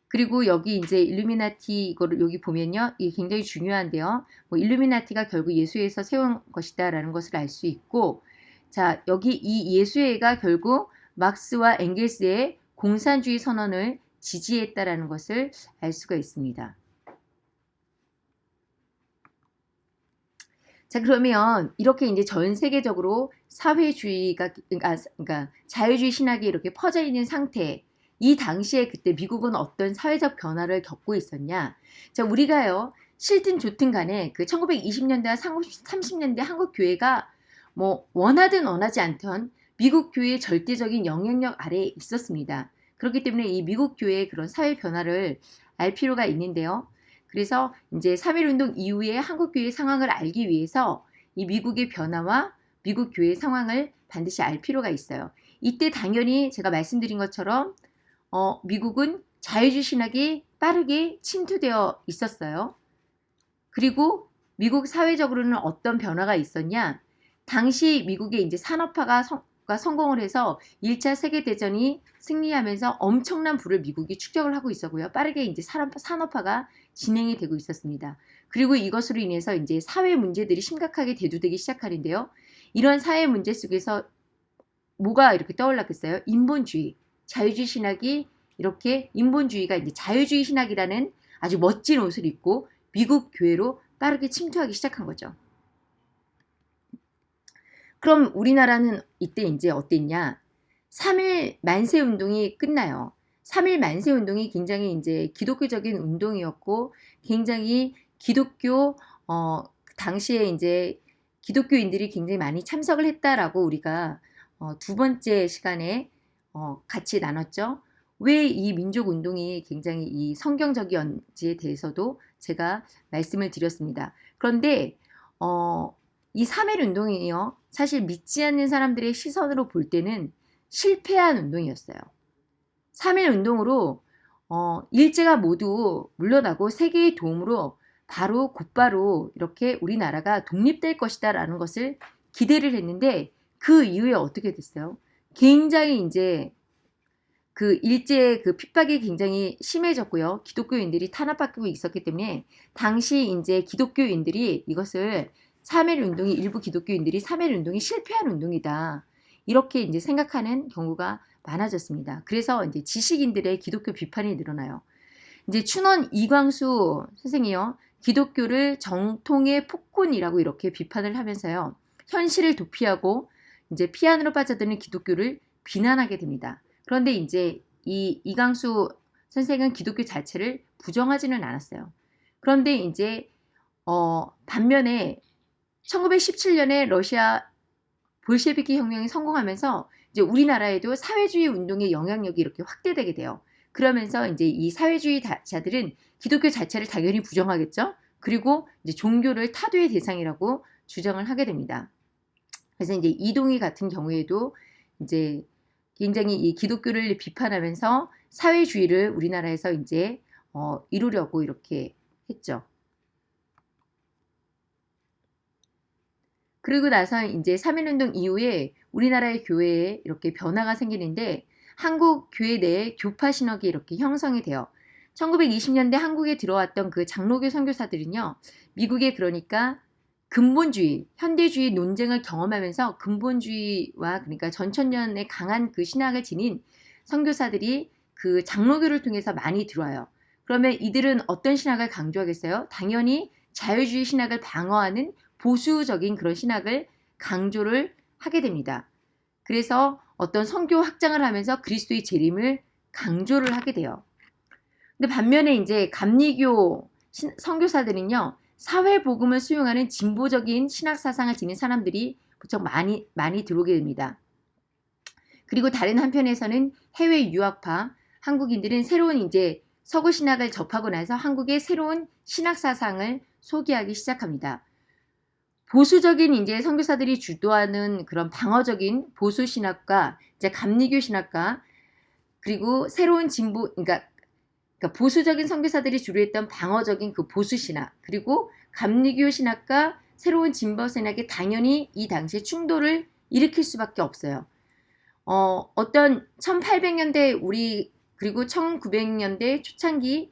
그리고 여기 이제 일루미나티 이거를 여기 보면요. 이게 굉장히 중요한데요. 뭐 일루미나티가 결국 예수회에서 세운 것이다라는 것을 알 수 있고 자, 여기 이 예수회가 결국 막스와 엥겔스의 공산주의 선언을 지지했다라는 것을 알 수가 있습니다. 자 그러면 이렇게 이제 전 세계적으로 사회주의가 그러니까, 그러니까 자유주의 신학이 이렇게 퍼져 있는 상태 이 당시에 그때 미국은 어떤 사회적 변화를 겪고 있었냐. 자, 우리가요, 싫든 좋든 간에 그 1920년대와 30년대 한국 교회가 뭐 원하든 원하지 않던 미국 교회의 절대적인 영향력 아래에 있었습니다. 그렇기 때문에 이 미국 교회의 그런 사회 변화를 알 필요가 있는데요. 그래서 이제 3.1운동 이후에 한국 교회 상황을 알기 위해서 이 미국의 변화와 미국 교회 상황을 반드시 알 필요가 있어요. 이때 당연히 제가 말씀드린 것처럼 어, 미국은 자유주의 신학이 빠르게 침투되어 있었어요. 그리고 미국 사회적으로는 어떤 변화가 있었냐? 당시 미국의 이제 산업화가 성, 성공을 해서 1차 세계대전이 승리하면서 엄청난 부를 미국이 축적을 하고 있었고요. 빠르게 이제 산업, 산업화가 진행이 되고 있었습니다. 그리고 이것으로 인해서 이제 사회 문제들이 심각하게 대두되기 시작하는데요. 이런 사회 문제 속에서 뭐가 이렇게 떠올랐겠어요? 인본주의. 자유주의 신학이 이렇게 인본주의가 이제 자유주의 신학이라는 아주 멋진 옷을 입고 미국 교회로 빠르게 침투하기 시작한 거죠. 그럼 우리나라는 이때 이제 어땠냐? 3일 만세 운동이 끝나요. 3일 만세 운동이 굉장히 이제 기독교적인 운동이었고 굉장히 기독교 어 당시에 이제 기독교인들이 굉장히 많이 참석을 했다라고 우리가 어, 두 번째 시간에 어, 같이 나눴죠. 왜 이 민족 운동이 굉장히 이 성경적이었지에 대해서도 제가 말씀을 드렸습니다. 그런데 어, 이 3일 운동이요. 사실 믿지 않는 사람들의 시선으로 볼 때는 실패한 운동이었어요. 3일 운동으로 어, 일제가 모두 물러나고 세계의 도움으로 바로 곧바로 이렇게 우리나라가 독립될 것이다 라는 것을 기대를 했는데 그 이후에 어떻게 됐어요? 굉장히 이제 그 일제 그 핍박이 굉장히 심해졌고요. 기독교인들이 탄압받고 있었기 때문에 당시 이제 기독교인들이 이것을 3.1 운동이 일부 기독교인들이 3.1 운동이 실패한 운동이다. 이렇게 이제 생각하는 경우가 많아졌습니다. 그래서 이제 지식인들의 기독교 비판이 늘어나요. 이제 춘원 이광수 선생이요. 기독교를 정통의 폭군이라고 이렇게 비판을 하면서요. 현실을 도피하고 이제 피안으로 빠져드는 기독교를 비난하게 됩니다. 그런데 이제 이 이강수 선생은 기독교 자체를 부정하지는 않았어요. 그런데 이제 어 반면에 1917년에 러시아 볼셰비키 혁명이 성공하면서 이제 우리나라에도 사회주의 운동의 영향력이 이렇게 확대되게 돼요. 그러면서 이제 이 사회주의자들은 기독교 자체를 당연히 부정하겠죠. 그리고 이제 종교를 타도의 대상이라고 주장을 하게 됩니다. 그래서 이제 이동희 같은 경우에도 이제 굉장히 이 기독교를 비판하면서 사회주의를 우리나라에서 이제 어, 이루려고 이렇게 했죠. 그리고 나서 이제 3.1운동 이후에 우리나라의 교회에 이렇게 변화가 생기는데 한국 교회 내에 교파 신학이 이렇게 형성이 돼요. 1920년대 한국에 들어왔던 그 장로교 선교사들은요. 미국에 그러니까 근본주의, 현대주의 논쟁을 경험하면서 근본주의와 그러니까 전천년의 강한 그 신학을 지닌 선교사들이 그 장로교를 통해서 많이 들어와요. 그러면 이들은 어떤 신학을 강조하겠어요? 당연히 자유주의 신학을 방어하는 보수적인 그런 신학을 강조를 하게 됩니다. 그래서 어떤 성교 확장을 하면서 그리스도의 재림을 강조를 하게 돼요. 근데 반면에 이제 감리교 선교사들은요. 사회 복음을 수용하는 진보적인 신학 사상을 지닌 사람들이 무척 많이 많이 들어오게 됩니다. 그리고 다른 한편에서는 해외 유학파 한국인들은 새로운 이제 서구 신학을 접하고 나서 한국의 새로운 신학 사상을 소개하기 시작합니다. 보수적인 이제 선교사들이 주도하는 그런 방어적인 보수 신학과 이제 감리교 신학과 그리고 새로운 진보 그러니까 그러니까 보수적인 선교사들이 주로 했던 방어적인 그 보수 신학 그리고 감리교 신학과 새로운 진보 신학이 당연히 이 당시에 충돌을 일으킬 수밖에 없어요. 어, 어떤 1800년대 우리 그리고 1900년대 초창기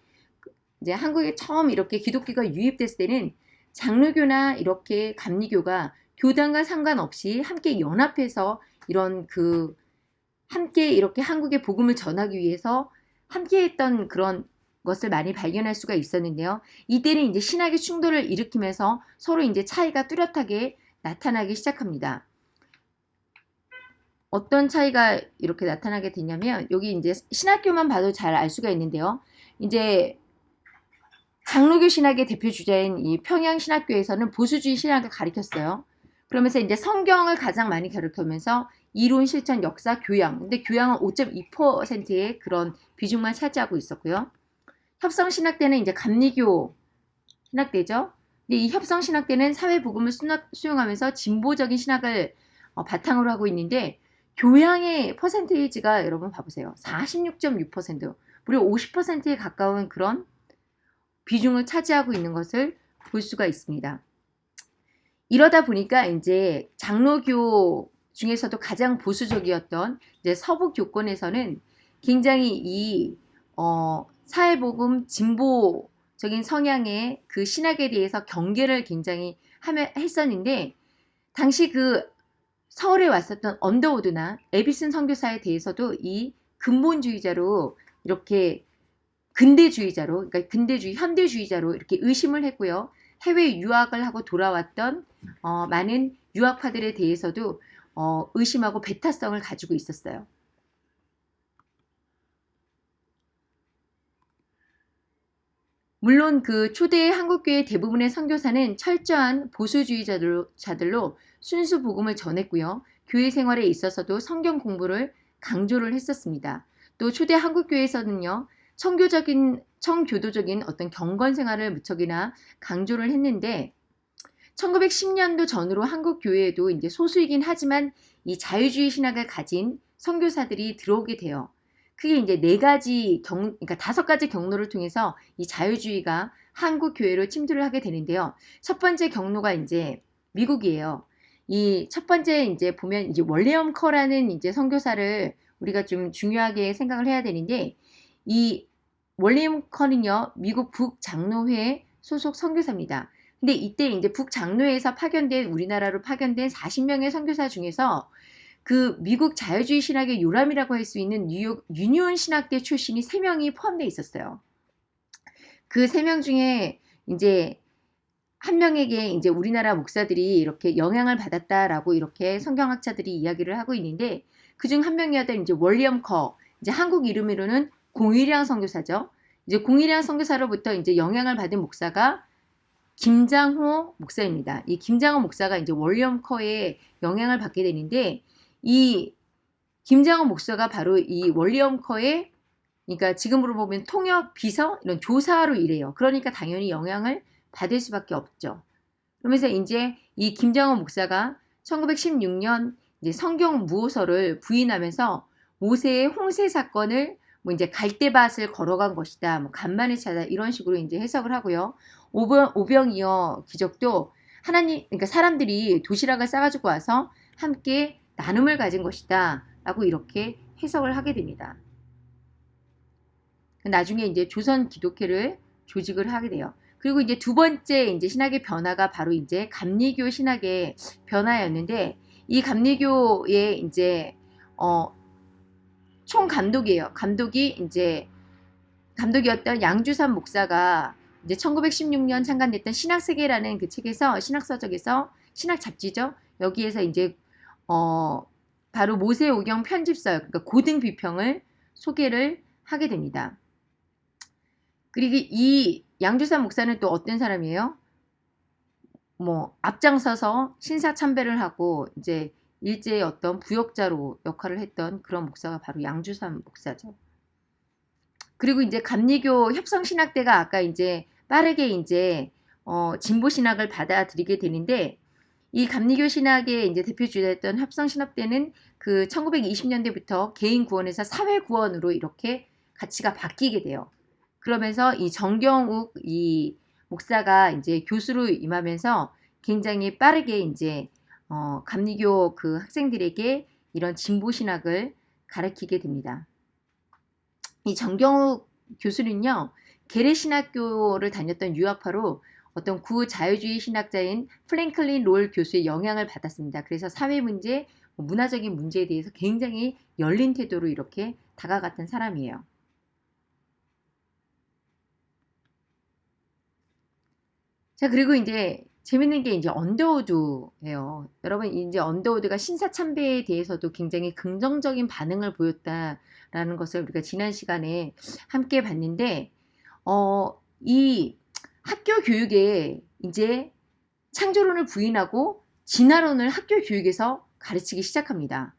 이제 한국에 처음 이렇게 기독교가 유입됐을 때는 장로교나 이렇게 감리교가 교단과 상관없이 함께 연합해서 이런 그 함께 이렇게 한국의 복음을 전하기 위해서 함께 했던 그런 것을 많이 발견할 수가 있었는데요. 이때는 이제 신학의 충돌을 일으키면서 서로 이제 차이가 뚜렷하게 나타나기 시작합니다. 어떤 차이가 이렇게 나타나게 되냐면 여기 이제 신학교만 봐도 잘 알 수가 있는데요. 이제 장로교 신학의 대표 주자인 이 평양 신학교에서는 보수주의 신학을 가리켰어요. 그러면서 이제 성경을 가장 많이 가르치면서 이론, 실천, 역사, 교양. 근데 교양은 5.2%의 그런 비중만 차지하고 있었고요. 협성 신학대는 이제 감리교 신학대죠. 근데 이 협성 신학대는 사회 복음을 수용하면서 진보적인 신학을 어, 바탕으로 하고 있는데 교양의 퍼센테이지가 여러분 봐보세요. 46.6% 무려 50%에 가까운 그런 비중을 차지하고 있는 것을 볼 수가 있습니다. 이러다 보니까 이제 장로교 중에서도 가장 보수적이었던 이제 서부 교권에서는 굉장히 이 어, 사회복음 진보적인 성향의 그 신학에 대해서 경계를 굉장히 했었는데 당시 그 서울에 왔었던 언더우드나 에비슨 선교사에 대해서도 이 근본주의자로 이렇게 근대주의자로 그러니까 근대주의 현대주의자로 이렇게 의심을 했고요. 해외 유학을 하고 돌아왔던 어, 많은 유학파들에 대해서도 어, 의심하고 배타성을 가지고 있었어요. 물론 그 초대 한국교회 대부분의 선교사는 철저한 보수주의자들로 순수 복음을 전했고요. 교회 생활에 있어서도 성경 공부를 강조를 했었습니다. 또 초대 한국교회에서는요. 청교적인 청교도적인 어떤 경건 생활을 무척이나 강조를 했는데 1910년도 전후로 한국 교회에도 이제 소수이긴 하지만 이 자유주의 신학을 가진 선교사들이 들어오게 돼요. 그게 이제 네 가지 경, 그러니까 다섯 가지 경로를 통해서 이 자유주의가 한국 교회로 침투를 하게 되는데요. 첫 번째 경로가 이제 미국이에요. 이 첫 번째 이제 보면 이제 월레엄 커라는 이제 선교사를 우리가 좀 중요하게 생각을 해야 되는데 이 월리엄 커는요 미국 북장로회 소속 선교사입니다. 근데 이때 이제 북장로회에서 파견된 우리나라로 파견된 40명의 선교사 중에서 그 미국 자유주의 신학의 요람이라고 할 수 있는 뉴욕 유니온 신학대 출신이 3명이 포함되어 있었어요. 그 3명 중에 이제 한 명에게 이제 우리나라 목사들이 이렇게 영향을 받았다라고 이렇게 성경학자들이 이야기를 하고 있는데 그 중 한 명이었던 이제 월리엄 커 이제 한국 이름으로는 공일양 선교사죠. 이제 공일양 선교사로부터 이제 영향을 받은 목사가 김장호 목사입니다. 이 김장호 목사가 이제 월리엄 커의 영향을 받게 되는데 이 김장호 목사가 바로 이 월리엄 커의 그러니까 지금으로 보면 통역 비서 이런 조사로 일해요. 그러니까 당연히 영향을 받을 수밖에 없죠. 그러면서 이제 이 김장호 목사가 1916년 이제 성경 무호서를 부인하면서 모세의 홍세 사건을 뭐 이제 갈대밭을 걸어간 것이다. 뭐 간만에 찾아 이런 식으로 이제 해석을 하고요. 오병, 오병이어 기적도 하나님 그러니까 사람들이 도시락을 싸가지고 와서 함께 나눔을 가진 것이다. 라고 이렇게 해석을 하게 됩니다. 나중에 이제 조선 기독회를 조직을 하게 돼요. 그리고 이제 두 번째 이제 신학의 변화가 바로 이제 감리교 신학의 변화였는데 이 감리교의 이제 어, 총 감독이에요. 감독이 이제 감독이었던 양주삼 목사가 이제 1916년 창간됐던 신학세계라는 그 책에서 신학서적에서 신학 잡지죠. 여기에서 이제 어 바로 모세오경 편집서 그러니까 고등 비평을 소개를 하게 됩니다. 그리고 이 양주삼 목사는 또 어떤 사람이에요? 뭐 앞장서서 신사 참배를 하고 이제 일제의 어떤 부역자로 역할을 했던 그런 목사가 바로 양주삼 목사죠. 그리고 이제 감리교 협성신학대가 아까 이제 빠르게 이제 어, 진보 신학을 받아들이게 되는데 이 감리교 신학의 이제 대표 주자였던 협성 신학대는 그 1920년대부터 개인 구원에서 사회 구원으로 이렇게 가치가 바뀌게 돼요. 그러면서 이 정경욱 이 목사가 이제 교수로 임하면서 굉장히 빠르게 이제 어, 감리교 그 학생들에게 이런 진보 신학을 가르치게 됩니다. 이 정경욱 교수는요, 게레신학교를 다녔던 유학파로 어떤 구자유주의 신학자인 프랭클린 롤 교수의 영향을 받았습니다. 그래서 사회 문제, 뭐 문화적인 문제에 대해서 굉장히 열린 태도로 이렇게 다가갔던 사람이에요. 자, 그리고 이제 재밌는 게 이제 언더우드예요. 여러분 이제 언더우드가 신사참배에 대해서도 굉장히 긍정적인 반응을 보였다라는 것을 우리가 지난 시간에 함께 봤는데 어, 이 학교 교육에 이제 창조론을 부인하고 진화론을 학교 교육에서 가르치기 시작합니다.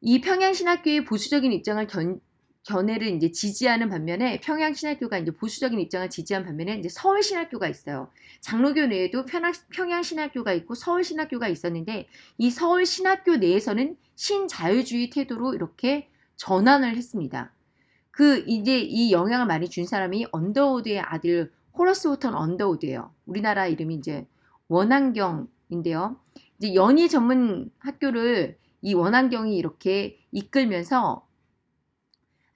이 평양신학교의 보수적인 입장을 견, 견해를 이제 지지하는 반면에 평양 신학교가 이제 보수적인 입장을 지지한 반면에 이제 서울 신학교가 있어요. 장로교 내에도 평양 신학교가 있고 서울 신학교가 있었는데 이 서울 신학교 내에서는 신자유주의 태도로 이렇게 전환을 했습니다. 그 이제 이 영향을 많이 준 사람이 언더우드의 아들 호러스 호턴 언더우드예요. 우리나라 이름이 이제 원한경인데요. 이제 연희 전문 학교를 이 원한경이 이렇게 이끌면서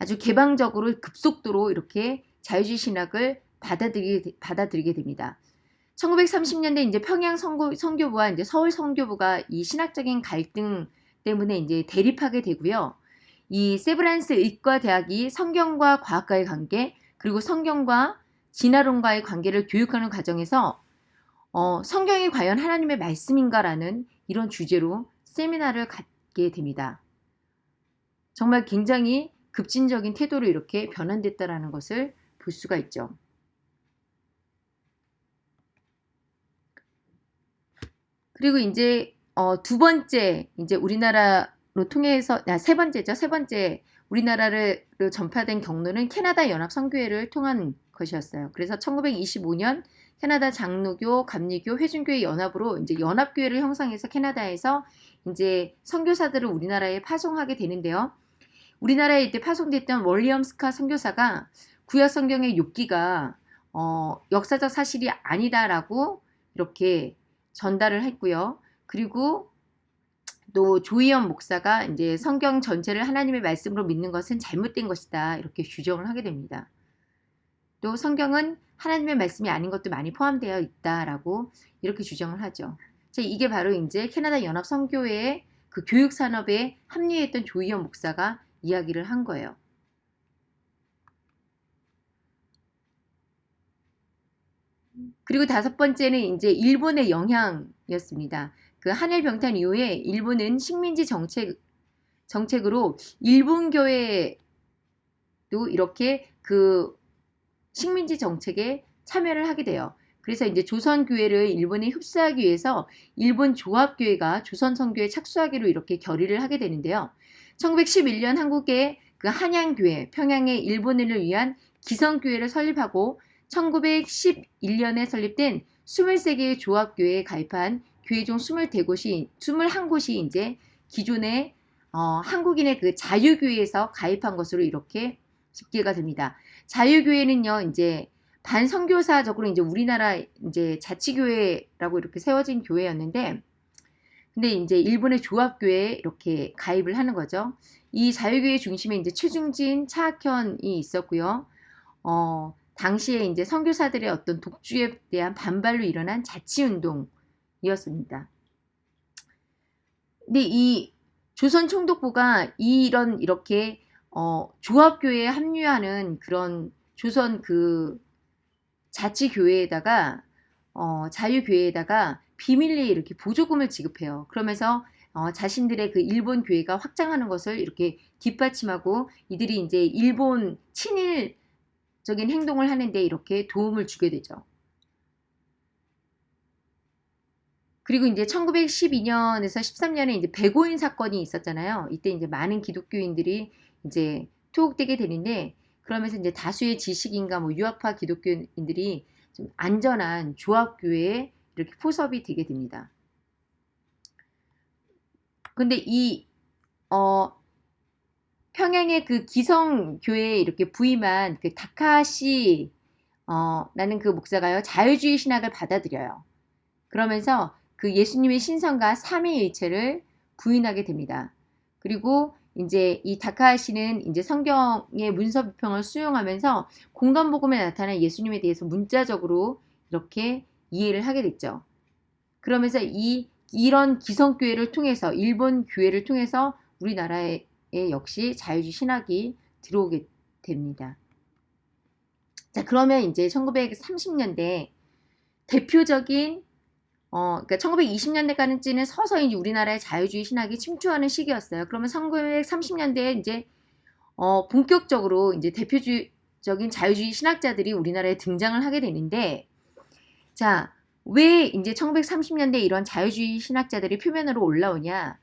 아주 개방적으로 급속도로 이렇게 자유주의 신학을 받아들이게, 받아들이게 됩니다. 1930년대 이제 평양 선교, 선교부와 이제 서울 선교부가 이 신학적인 갈등 때문에 이제 대립하게 되고요. 이 세브란스 의과대학이 성경과 과학과의 관계 그리고 성경과 진화론과의 관계를 교육하는 과정에서 어, 성경이 과연 하나님의 말씀인가라는 이런 주제로 세미나를 갖게 됩니다. 정말 굉장히 급진적인 태도로 이렇게 변환됐다라는 것을 볼 수가 있죠. 그리고 이제 어, 두 번째 이제 우리나라로 통해서 아, 세 번째죠. 세 번째 우리나라를 전파된 경로는 캐나다 연합 선교회를 통한 것이었어요. 그래서 1925년 캐나다 장로교, 감리교, 회중교회 연합으로 이제 연합교회를 형성해서 캐나다에서 이제 선교사들을 우리나라에 파송하게 되는데요. 우리나라에 이때 파송됐던 월리엄 스카 선교사가 구약 성경의 욥기가 어, 역사적 사실이 아니다라고 이렇게 전달을 했고요. 그리고 또 조희연 목사가 이제 성경 전체를 하나님의 말씀으로 믿는 것은 잘못된 것이다. 이렇게 규정을 하게 됩니다. 또 성경은 하나님의 말씀이 아닌 것도 많이 포함되어 있다라고 이렇게 주장을 하죠. 자, 이게 바로 이제 캐나다 연합 선교회의 그 교육 산업에 합류했던 조희연 목사가 이야기를 한 거예요. 그리고 다섯 번째는 이제 일본의 영향이었습니다. 그 한일 병탄 이후에 일본은 식민지 정책 정책으로 일본 교회도 이렇게 그 식민지 정책에 참여를 하게 돼요. 그래서 이제 조선 교회를 일본에 흡수하기 위해서 일본 조합 교회가 조선 선교에 착수하기로 이렇게 결의를 하게 되는데요. 1911년 한국의 그 한양교회, 평양의 일본인을 위한 기성교회를 설립하고 1911년에 설립된 23개의 조합교회에 가입한 교회 중 21곳이, 21곳이 이제 기존의 어, 한국인의 그 자유교회에서 가입한 것으로 이렇게 집계가 됩니다. 자유교회는요, 이제 반선교사적으로 이제 우리나라 이제 자치교회라고 이렇게 세워진 교회였는데, 근데 이제 일본의 조합교회에 이렇게 가입을 하는 거죠. 이 자유교회 중심에 이제 최중진, 차학현이 있었고요. 어, 당시에 이제 선교사들의 어떤 독주에 대한 반발로 일어난 자치운동이었습니다. 근데 이 조선 총독부가 이런 이렇게 어, 조합교회에 합류하는 그런 조선 그 자치교회에다가 어, 자유교회에다가 비밀리에 이렇게 보조금을 지급해요. 그러면서 어, 자신들의 그 일본 교회가 확장하는 것을 이렇게 뒷받침하고 이들이 이제 일본 친일적인 행동을 하는데 이렇게 도움을 주게 되죠. 그리고 이제 1912년에서 13년에 이제 백오인 사건이 있었잖아요. 이때 이제 많은 기독교인들이 이제 투옥되게 되는데 그러면서 이제 다수의 지식인과 뭐 유학파 기독교인들이 좀 안전한 조합교회에 이렇게 포섭이 되게 됩니다. 근데 이, 어, 평양의 그 기성 교회에 이렇게 부임한 그 다카시, 어, 라는 그 목사가요, 자유주의 신학을 받아들여요. 그러면서 그 예수님의 신성과 삼위일체를 부인하게 됩니다. 그리고 이제 이 다카시는 이제 성경의 문서 비평을 수용하면서 공간 복음에 나타난 예수님에 대해서 문자적으로 이렇게 이해를 하게 됐죠. 그러면서 이 이런 기성교회를 통해서 일본 교회를 통해서 우리나라에 역시 자유주의 신학이 들어오게 됩니다. 자, 그러면 이제 1930년대 대표적인 어, 그러니까 1920년대까지는 서서히 우리나라의 자유주의 신학이 침투하는 시기였어요. 그러면 1930년대에 이제 어, 본격적으로 이제 대표적인 자유주의 신학자들이 우리나라에 등장을 하게 되는데, 자, 왜 이제 1930년대 이런 자유주의 신학자들이 표면으로 올라오냐?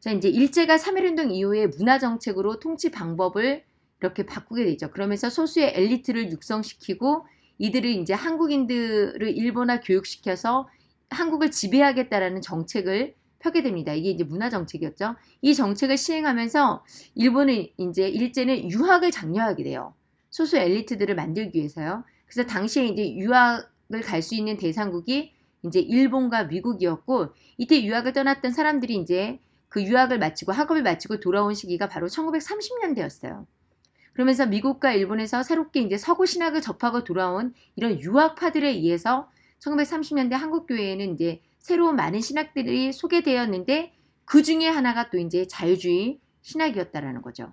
자, 이제 일제가 3.1운동 이후에 문화 정책으로 통치 방법을 이렇게 바꾸게 되죠. 그러면서 소수의 엘리트를 육성시키고 이들을 이제 한국인들을 일본화 교육시켜서 한국을 지배하겠다라는 정책을 펴게 됩니다. 이게 이제 문화 정책이었죠. 이 정책을 시행하면서 일본은 이제 일제는 유학을 장려하게 돼요. 소수 엘리트들을 만들기 위해서요. 그래서 당시에 이제 유학을 갈 수 있는 대상국이 이제 일본과 미국이었고 이때 유학을 떠났던 사람들이 이제 그 유학을 마치고 학업을 마치고 돌아온 시기가 바로 1930년대였어요. 그러면서 미국과 일본에서 새롭게 이제 서구 신학을 접하고 돌아온 이런 유학파들에 의해서 1930년대 한국 교회에는 이제 새로운 많은 신학들이 소개되었는데 그 중에 하나가 또 이제 자유주의 신학이었다라는 거죠.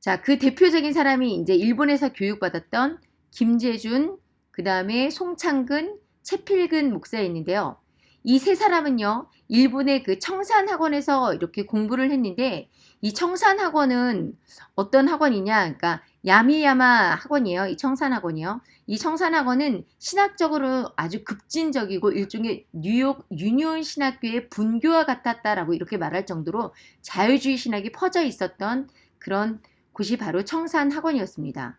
자, 그 대표적인 사람이 이제 일본에서 교육받았던 김재준, 그 다음에 송창근, 채필근 목사였는데요. 이 세 사람은요, 일본의 그 청산학원에서 이렇게 공부를 했는데, 이 청산학원은 어떤 학원이냐, 그러니까 야미야마 학원이에요. 이 청산학원이요. 이 청산학원은 신학적으로 아주 급진적이고 일종의 뉴욕 유니온 신학교의 분교와 같았다라고 이렇게 말할 정도로 자유주의 신학이 퍼져 있었던 그런 곳이 바로 청산학원이었습니다.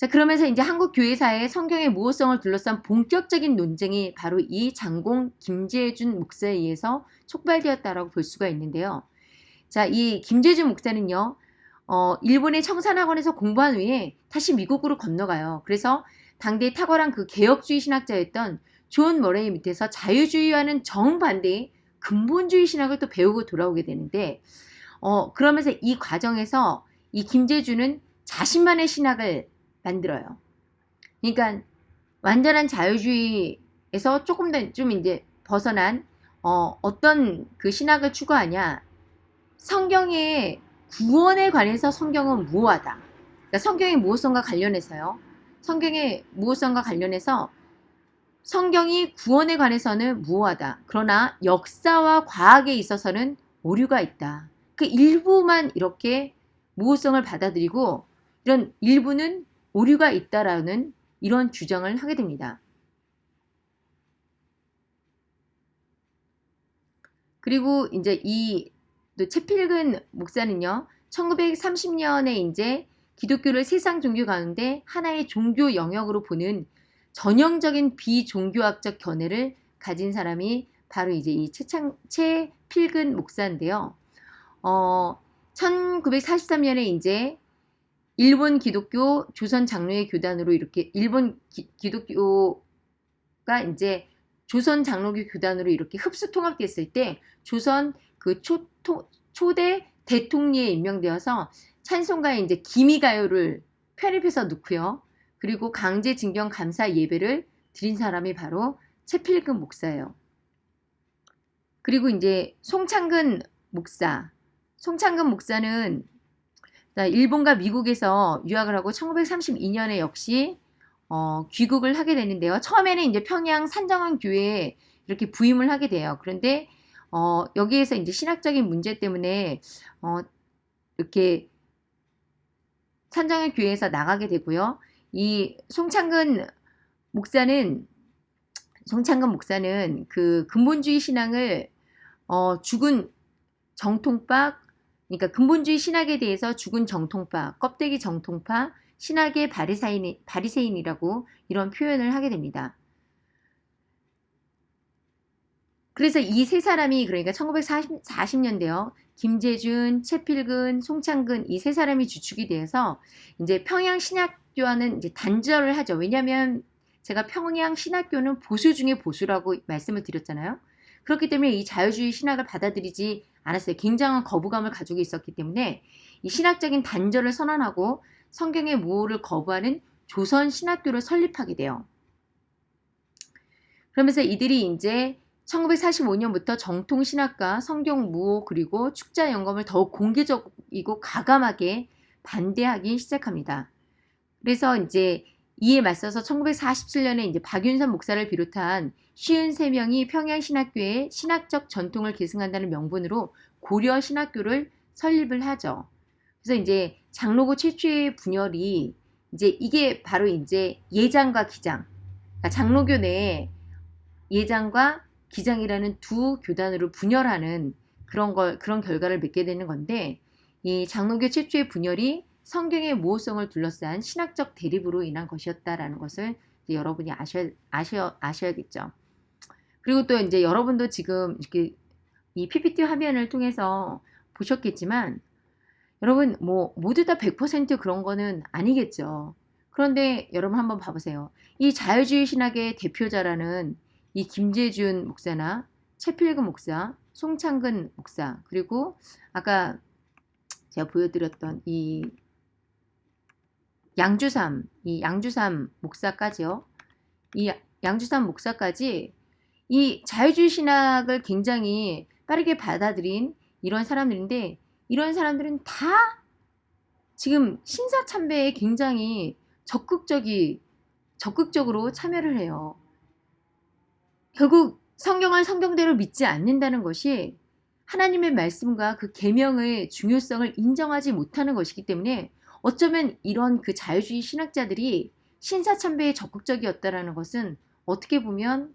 자, 그러면서 이제 한국 교회사의 성경의 무오성을 둘러싼 본격적인 논쟁이 바로 이 장공 김재준 목사에 의해서 촉발되었다라고 볼 수가 있는데요. 자, 이 김재준 목사는요. 어, 일본의 청산학원에서 공부한 후에 다시 미국으로 건너가요. 그래서 당대 탁월한 그 개혁주의 신학자였던 존 머레이 밑에서 자유주의와는 정반대의 근본주의 신학을 또 배우고 돌아오게 되는데 어 그러면서 이 과정에서 이 김재주는 자신만의 신학을 만들어요. 그러니까 완전한 자유주의에서 조금 더 좀 이제 벗어난 어, 어떤 그 신학을 추구하냐 성경의 구원에 관해서 성경은 무호하다. 그러니까 성경의 무호성과 관련해서요. 성경의 무호성과 관련해서 성경이 구원에 관해서는 무호하다. 그러나 역사와 과학에 있어서는 오류가 있다. 그 일부만 이렇게 무호성을 받아들이고 이런 일부는 오류가 있다라는 이런 주장을 하게 됩니다. 그리고 이제 이 채필근 목사는요. 1930년에 이제 기독교를 세상 종교 가운데 하나의 종교 영역으로 보는 전형적인 비종교학적 견해를 가진 사람이 바로 이제 이 최창, 최필근 목사인데요. 어, 1943년에 이제 일본 기독교 조선 장로회 교단으로 이렇게 일본 기, 독교가 이제 조선 장로교 교단으로 이렇게 흡수 통합됐을 때 조선 그 초, 토, 초대 대통령에 임명되어서 찬송가에 이제 기미가요를 편입해서 넣고요. 그리고 강제징용 감사 예배를 드린 사람이 바로 채필금 목사예요. 그리고 이제 송창근 목사. 송창근 목사는 일본과 미국에서 유학을 하고 1932년에 역시 어, 귀국을 하게 되는데요. 처음에는 이제 평양 산정원 교회에 이렇게 부임을 하게 돼요. 그런데 어, 여기에서 이제 신학적인 문제 때문에 어, 이렇게 산정원 교회에서 나가게 되고요. 이 송창근 목사는 송창근 목사는 그 근본주의 신앙을 어, 죽은 정통파 그러니까 근본주의 신학에 대해서 죽은 정통파, 껍데기 정통파, 신학의 바리사인, 바리새인이라고 이런 표현을 하게 됩니다. 그래서 이 세 사람이 그러니까 1940년대요. 김재준, 최필근, 송창근 이 세 사람이 주축이 되어서 이제 평양 신학교와는 이제 단절을 하죠. 왜냐하면 제가 평양 신학교는 보수 중에 보수라고 말씀을 드렸잖아요. 그렇기 때문에 이 자유주의 신학을 받아들이지 않았어요. 굉장한 거부감을 가지고 있었기 때문에 이 신학적인 단절을 선언하고 성경의 무호를 거부하는 조선 신학교를 설립하게 돼요. 그러면서 이들이 이제 1945년부터 정통 신학과 성경 무호 그리고 축자 영검을 더욱 공개적이고 가감하게 반대하기 시작합니다. 그래서 이제 이에 맞서서 1947년에 이제 박윤선 목사를 비롯한 53명이 평양신학교의 신학적 전통을 계승한다는 명분으로 고려 신학교를 설립을 하죠. 그래서 이제 장로고 최초의 분열이 이제 이게 바로 이제 예장과 기장, 그러니까 장로교 내에 예장과 기장이라는 두 교단으로 분열하는 그런 걸 그런 결과를 맺게 되는 건데 이 장로교 최초의 분열이 성경의 모호성을 둘러싼 신학적 대립으로 인한 것이었다라는 것을 여러분이 아셔, 아셔, 아셔야겠죠. 그리고 또 이제 여러분도 지금 이렇게 이 PPT 화면을 통해서 보셨겠지만 여러분 뭐 모두 다 100% 그런 거는 아니겠죠. 그런데 여러분 한번 봐보세요. 이 자유주의 신학의 대표자라는 이 김재준 목사나 최필근 목사, 송창근 목사 그리고 아까 제가 보여드렸던 이 양주삼, 이 양주삼 목사까지요. 이 양주삼 목사까지 이 자유주의 신학을 굉장히 빠르게 받아들인 이런 사람들인데 이런 사람들은 다 지금 신사 참배에 굉장히 적극적이 적극적으로 참여를 해요. 결국 성경을 성경대로 믿지 않는다는 것이 하나님의 말씀과 그 계명의 중요성을 인정하지 못하는 것이기 때문에 어쩌면 이런 그 자유주의 신학자들이 신사참배에 적극적이었다라는 것은 어떻게 보면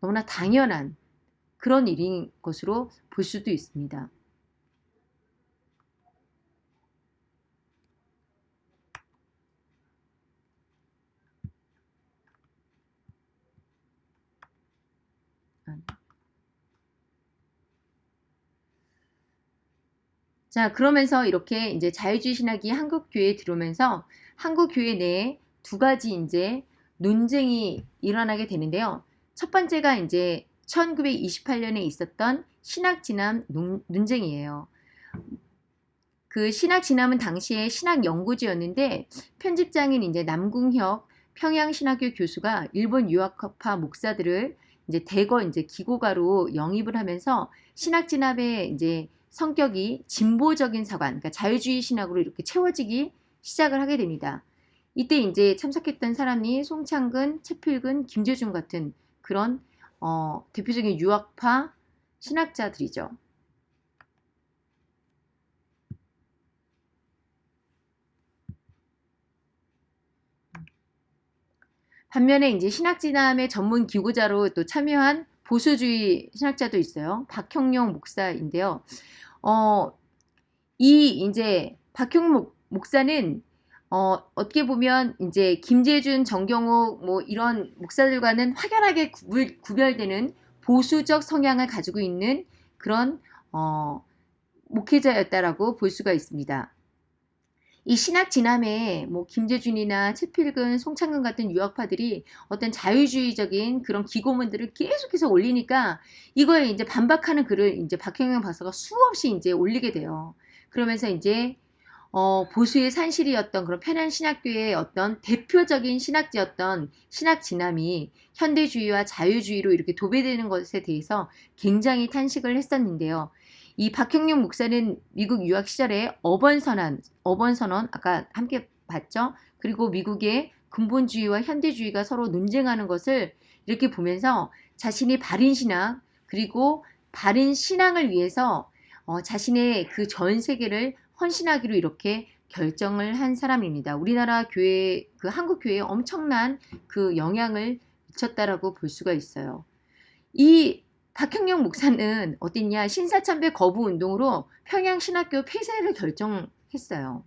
너무나 당연한 그런 일인 것으로 볼 수도 있습니다. 자, 그러면서 이렇게 이제 자유주의 신학이 한국 교회에 들어오면서 한국 교회 내에 두 가지 이제 논쟁이 일어나게 되는데요. 첫 번째가 이제 1928년에 있었던 신학 논- 논쟁이에요. 그 신학 진암은 당시에 신학 연구지였는데 편집장인 이제 남궁혁 평양신학교 교수가 일본 유학파 목사들을 이제 대거 이제 기고가로 영입을 하면서 신학 진압의 이제 성격이 진보적인 사관, 그러니까 자유주의 신학으로 이렇게 채워지기 시작을 하게 됩니다. 이때 이제 참석했던 사람이 송창근, 채필근, 김재중 같은 그런 어, 대표적인 유학파 신학자들이죠. 반면에 이제 신학진암의 전문 기고자로 또 참여한 보수주의 신학자도 있어요. 박형용 목사인데요. 어, 이 이제 박형용 목- 목사는 어, 어떻게 보면 이제 김재준, 정경욱 뭐 이런 목사들과는 확연하게 구별, 구별되는 보수적 성향을 가지고 있는 그런 어, 목회자였다라고 볼 수가 있습니다. 이 신학 진함에 뭐 김재준이나 최필근, 송창근 같은 유학파들이 어떤 자유주의적인 그런 기고문들을 계속해서 올리니까 이거에 이제 반박하는 글을 이제 박형영 박사가 수없이 이제 올리게 돼요. 그러면서 이제 어, 보수의 산실이었던 그런 편한 신학교의 어떤 대표적인 신학지였던 신학 진함이 현대주의와 자유주의로 이렇게 도배되는 것에 대해서 굉장히 탄식을 했었는데요. 이 박형용 목사는 미국 유학 시절에 어번선언, 어번선언 아까 함께 봤죠. 그리고 미국의 근본주의와 현대주의가 서로 논쟁하는 것을 이렇게 보면서 자신이 바른 신학 그리고 바른 신앙을 위해서 어, 자신의 그 전 세계를 헌신하기로 이렇게 결정을 한 사람입니다. 우리나라 교회, 그 한국 교회에 엄청난 그 영향을 미쳤다라고 볼 수가 있어요. 이 박형영 목사는 어딨냐 신사참배 거부 운동으로 평양 신학교 폐쇄를 결정했어요.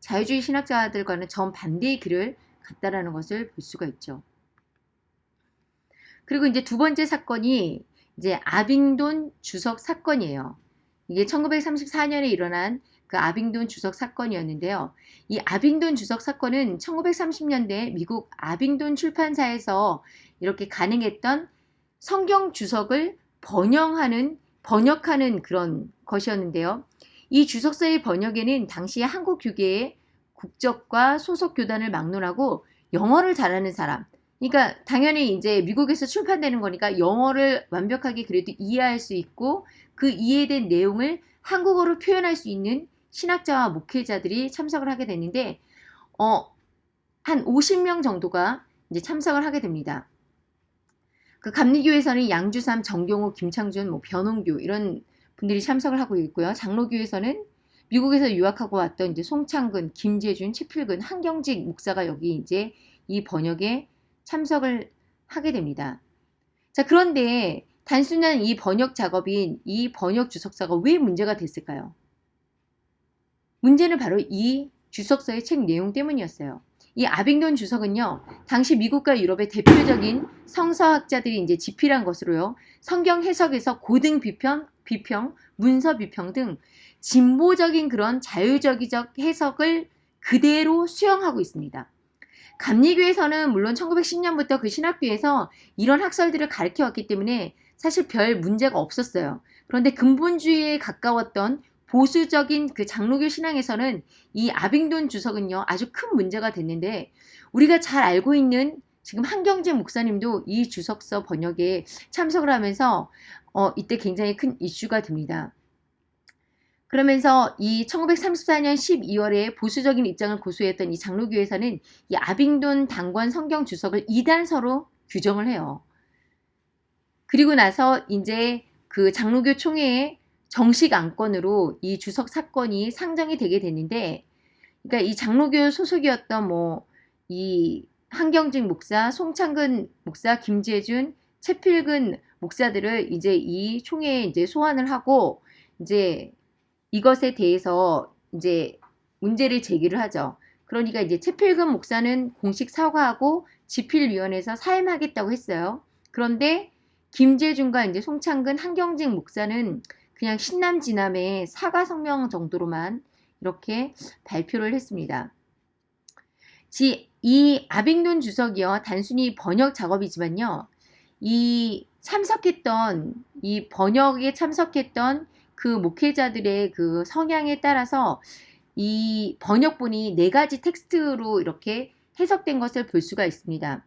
자유주의 신학자들과는 정반대의 길을 갔다라는 것을 볼 수가 있죠. 그리고 이제 두 번째 사건이 이제 아빙돈 주석 사건이에요. 이게 1934년에 일어난 그 아빙돈 주석 사건이었는데요. 이 아빙돈 주석 사건은 1930년대 미국 아빙돈 출판사에서 이렇게 가능했던 성경 주석을 번영하는 번역하는 그런 것이었는데요. 이 주석서의 번역에는 당시 한국 교계의 국적과 소속 교단을 막론하고 영어를 잘하는 사람. 그러니까 당연히 이제 미국에서 출판되는 거니까 영어를 완벽하게 그래도 이해할 수 있고 그 이해된 내용을 한국어로 표현할 수 있는 신학자와 목회자들이 참석을 하게 됐는데 어, 한 50명 정도가 이제 참석을 하게 됩니다. 그 감리교에서는 양주삼, 정경호, 김창준, 뭐 변홍규 이런 분들이 참석을 하고 있고요. 장로교에서는 미국에서 유학하고 왔던 이제 송창근, 김재준, 최필근, 한경직 목사가 여기 이제 이 번역에 참석을 하게 됩니다. 자, 그런데 단순한 이 번역 작업인 이 번역 주석사가 왜 문제가 됐을까요? 문제는 바로 이 주석서의 책 내용 때문이었어요. 이 아빙돈 주석은요, 당시 미국과 유럽의 대표적인 성서학자들이 이제 집필한 것으로요, 성경 해석에서 고등 비평, 비평, 문서 비평 등 진보적인 그런 자유적이적 해석을 그대로 수용하고 있습니다. 감리교에서는 물론 1910년부터 그 신학교에서 이런 학설들을 가르쳐 왔기 때문에 사실 별 문제가 없었어요. 그런데 근본주의에 가까웠던 보수적인 그 장로교 신앙에서는 이 아빙돈 주석은요 아주 큰 문제가 됐는데 우리가 잘 알고 있는 지금 한경재 목사님도 이 주석서 번역에 참석을 하면서 어, 이때 굉장히 큰 이슈가 됩니다. 그러면서 이 1934년 12월에 보수적인 입장을 고수했던 이 장로교에서는 이 아빙돈 당권 성경 주석을 이단서로 규정을 해요. 그리고 나서 이제 그 장로교 총회에 정식 안건으로 이 주석 사건이 상정이 되게 됐는데, 그러니까 이 장로교 소속이었던 뭐 이 한경직 목사, 송창근 목사, 김재준, 최필근 목사들을 이제 이 총회에 이제 소환을 하고 이제 이것에 대해서 이제 문제를 제기를 하죠. 그러니까 이제 최필근 목사는 공식 사과하고 집필위원회에서 사임하겠다고 했어요. 그런데 김재준과 이제 송창근, 한경직 목사는 그냥 신남지남의 사과 성명 정도로만 이렇게 발표를 했습니다. 이 아빙돈 주석이요 단순히 번역 작업이지만요 이 참석했던 이 번역에 참석했던 그 목회자들의 그 성향에 따라서 이 번역본이 네 가지 텍스트로 이렇게 해석된 것을 볼 수가 있습니다.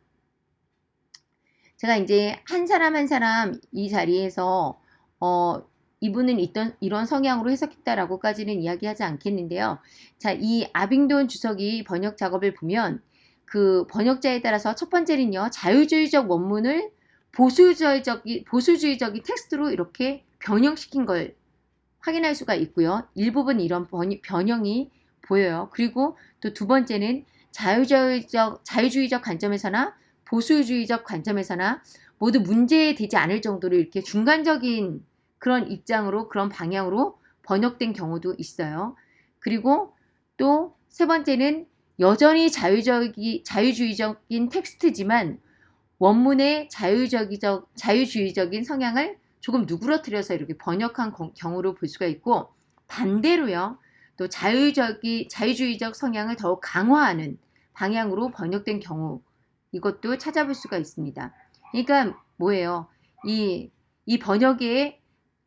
제가 이제 한 사람 한 사람 이 자리에서 어 이분은 있던 이런 성향으로 해석했다라고까지는 이야기하지 않겠는데요. 자, 이 아빙돈 주석이 번역 작업을 보면 그 번역자에 따라서 첫 번째는요. 자유주의적 원문을 보수주의적인 보수주의적인 텍스트로 이렇게 변형시킨 걸 확인할 수가 있고요. 일부분 이런 변형이 보여요. 그리고 또 두 번째는 자유주의적 자유주의적 관점에서나 보수주의적 관점에서나 모두 문제되지 않을 정도로 이렇게 중간적인 그런 입장으로 그런 방향으로 번역된 경우도 있어요. 그리고 또 세 번째는 여전히 자유적이, 자유주의적인 텍스트지만 원문의 자유적이적, 자유주의적인 성향을 조금 누그러뜨려서 이렇게 번역한 경우로 볼 수가 있고 반대로요. 또 자유적이, 자유주의적 성향을 더욱 강화하는 방향으로 번역된 경우 이것도 찾아볼 수가 있습니다. 그러니까 뭐예요? 이, 이 번역에